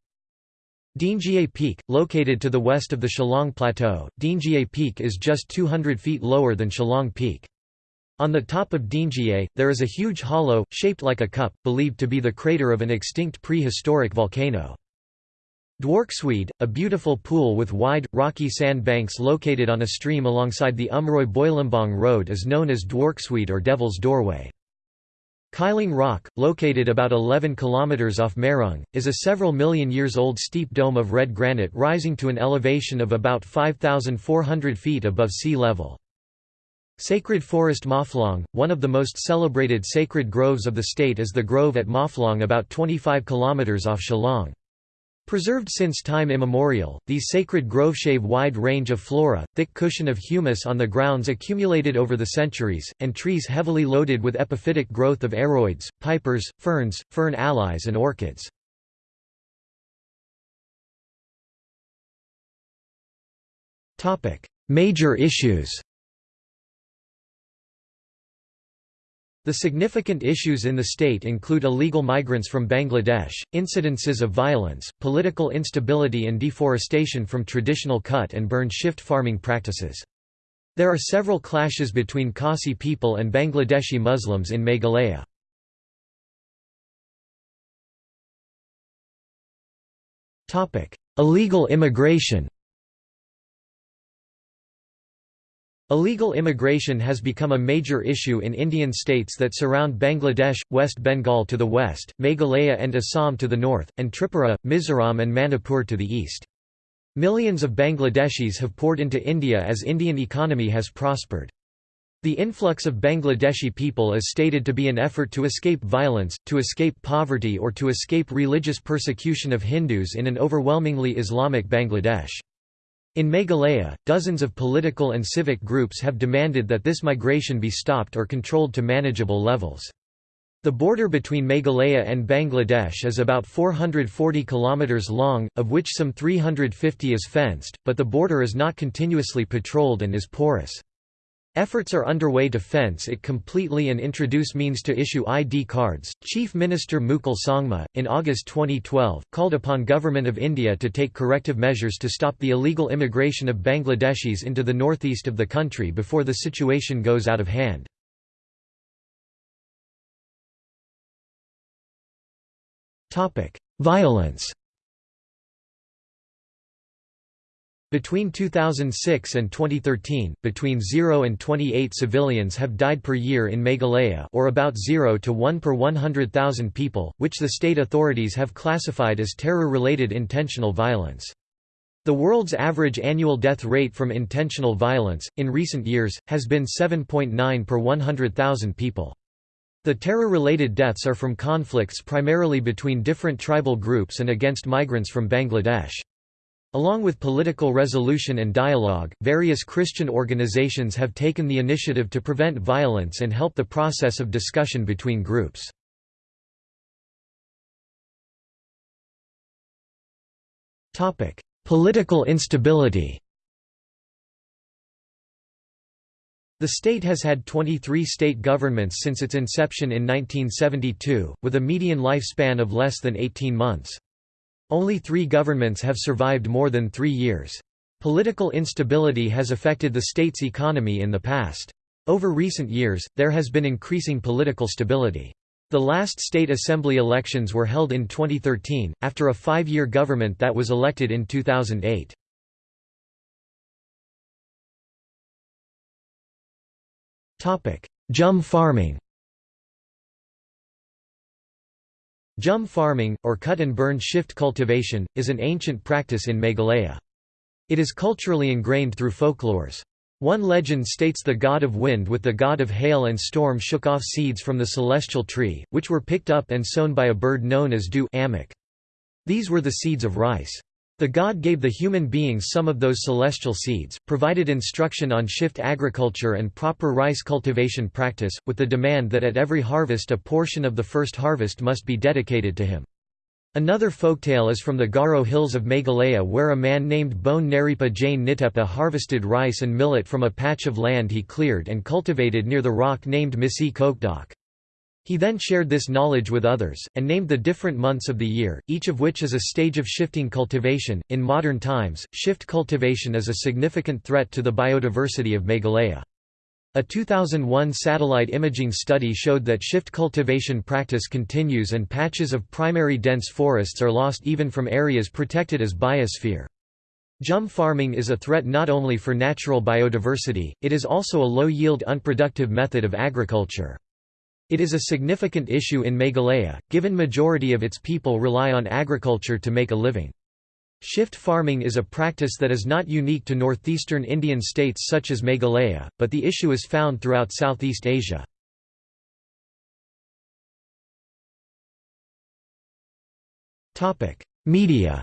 Diengiei Peak, located to the west of the Shillong Plateau, Diengiei Peak is just 200 feet lower than Shillong Peak. On the top of Diengiei, there is a huge hollow, shaped like a cup, believed to be the crater of an extinct prehistoric volcano. Dwarksuid, a beautiful pool with wide, rocky sand banks located on a stream alongside the Umroi Boilimbong Road is known as Dwarksuid or Devil's Doorway. Kyllang Rock, located about 11 km off Mairang, is a several million years old steep dome of red granite rising to an elevation of about 5,400 feet above sea level. Sacred Forest Mawphlong, one of the most celebrated sacred groves of the state is the grove at Mawphlong about 25 km off Shillong. Preserved since time immemorial, these sacred groves shave wide range of flora, thick cushion of humus on the grounds accumulated over the centuries, and trees heavily loaded with epiphytic growth of aroids, pipers, ferns, fern allies and orchids. Major issues The significant issues in the state include illegal migrants from Bangladesh, incidences of violence, political instability and deforestation from traditional cut and burn shift farming practices. There are several clashes between Khasi people and Bangladeshi Muslims in Meghalaya. Illegal immigration Illegal immigration has become a major issue in Indian states that surround Bangladesh, West Bengal to the west, Meghalaya and Assam to the north, and Tripura, Mizoram and Manipur to the east. Millions of Bangladeshis have poured into India as Indian economy has prospered. The influx of Bangladeshi people is stated to be an effort to escape violence, to escape poverty or to escape religious persecution of Hindus in an overwhelmingly Islamic Bangladesh. In Meghalaya, dozens of political and civic groups have demanded that this migration be stopped or controlled to manageable levels. The border between Meghalaya and Bangladesh is about 440 km long, of which some 350 is fenced, but the border is not continuously patrolled and is porous. Efforts are underway to fence it completely and introduce means to issue ID cards. Chief Minister Mukul Sangma, in August 2012, called upon Government of India to take corrective measures to stop the illegal immigration of Bangladeshis into the northeast of the country before the situation goes out of hand. Violence Between 2006 and 2013, between 0 and 28 civilians have died per year in Meghalaya or about 0 to 1 per 100,000 people, which the state authorities have classified as terror-related intentional violence. The world's average annual death rate from intentional violence, in recent years, has been 7.9 per 100,000 people. The terror-related deaths are from conflicts primarily between different tribal groups and against migrants from Bangladesh. Along with political resolution and dialogue, various Christian organizations have taken the initiative to prevent violence and help the process of discussion between groups. Political instability. The state has had 23 state governments since its inception in 1972, with a median lifespan of less than 18 months. Only three governments have survived more than three years. Political instability has affected the state's economy in the past. Over recent years, there has been increasing political stability. The last state assembly elections were held in 2013, after a five-year government that was elected in 2008. Jhum farming Jhum farming, or cut and burn shift cultivation, is an ancient practice in Meghalaya. It is culturally ingrained through folklores. One legend states the god of wind with the god of hail and storm shook off seeds from the celestial tree, which were picked up and sown by a bird known as dew These were the seeds of rice. The god gave the human beings some of those celestial seeds, provided instruction on shift agriculture and proper rice cultivation practice, with the demand that at every harvest a portion of the first harvest must be dedicated to him. Another folktale is from the Garo hills of Meghalaya where a man named Bone Naripa Jain Nitepa harvested rice and millet from a patch of land he cleared and cultivated near the rock named Misi Kokdok. He then shared this knowledge with others, and named the different months of the year, each of which is a stage of shifting cultivation. In modern times, shift cultivation is a significant threat to the biodiversity of Meghalaya. A 2001 satellite imaging study showed that shift cultivation practice continues and patches of primary dense forests are lost even from areas protected as biosphere. Jhum farming is a threat not only for natural biodiversity, it is also a low-yield unproductive method of agriculture. It is a significant issue in Meghalaya, given majority of its people rely on agriculture to make a living. Shift farming is a practice that is not unique to northeastern Indian states such as Meghalaya, but the issue is found throughout Southeast Asia. Media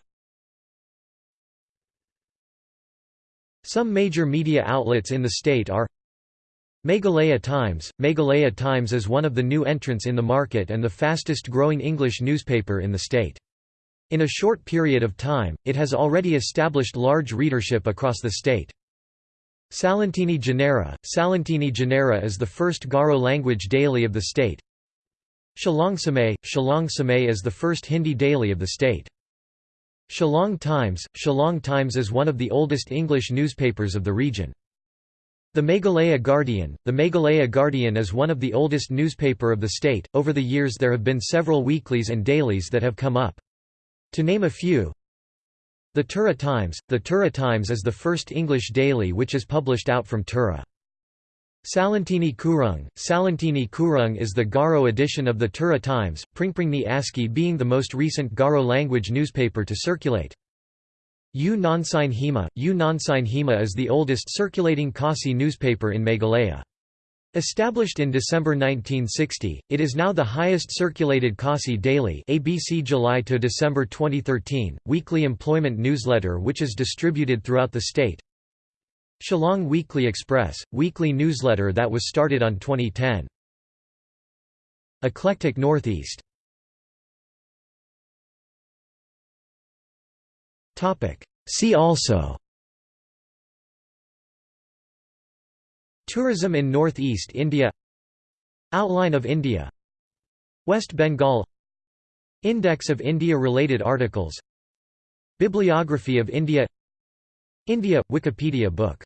Some major media outlets in the state are Meghalaya Times Meghalaya Times is one of the new entrants in the market and the fastest growing English newspaper in the state. In a short period of time, it has already established large readership across the state. Salantini Janera Salantini Janera is the first Garo language daily of the state. Shillong Samay Shillong Samay is the first Hindi daily of the state. Shillong Times Shillong Times is one of the oldest English newspapers of the region. The Meghalaya Guardian The Meghalaya Guardian is one of the oldest newspaper of the state. Over the years there have been several weeklies and dailies that have come up. To name a few The Tura Times The Tura Times is the first English daily which is published out from Tura. Salantini Kurung Salantini Kurung is the Garo edition of the Tura Times, Pringpringni ASCII being the most recent Garo language newspaper to circulate. U Nongsain Hima U Nongsain Hima is the oldest circulating Khasi newspaper in Meghalaya. Established in December 1960, it is now the highest circulated Khasi daily ABC July to December 2013, weekly employment newsletter which is distributed throughout the state. Shillong Weekly Express, weekly newsletter that was started on 2010. Eclectic Northeast See also. Tourism in Northeast India. Outline of India. West Bengal. Index of India-related articles. Bibliography of India. India – Wikipedia book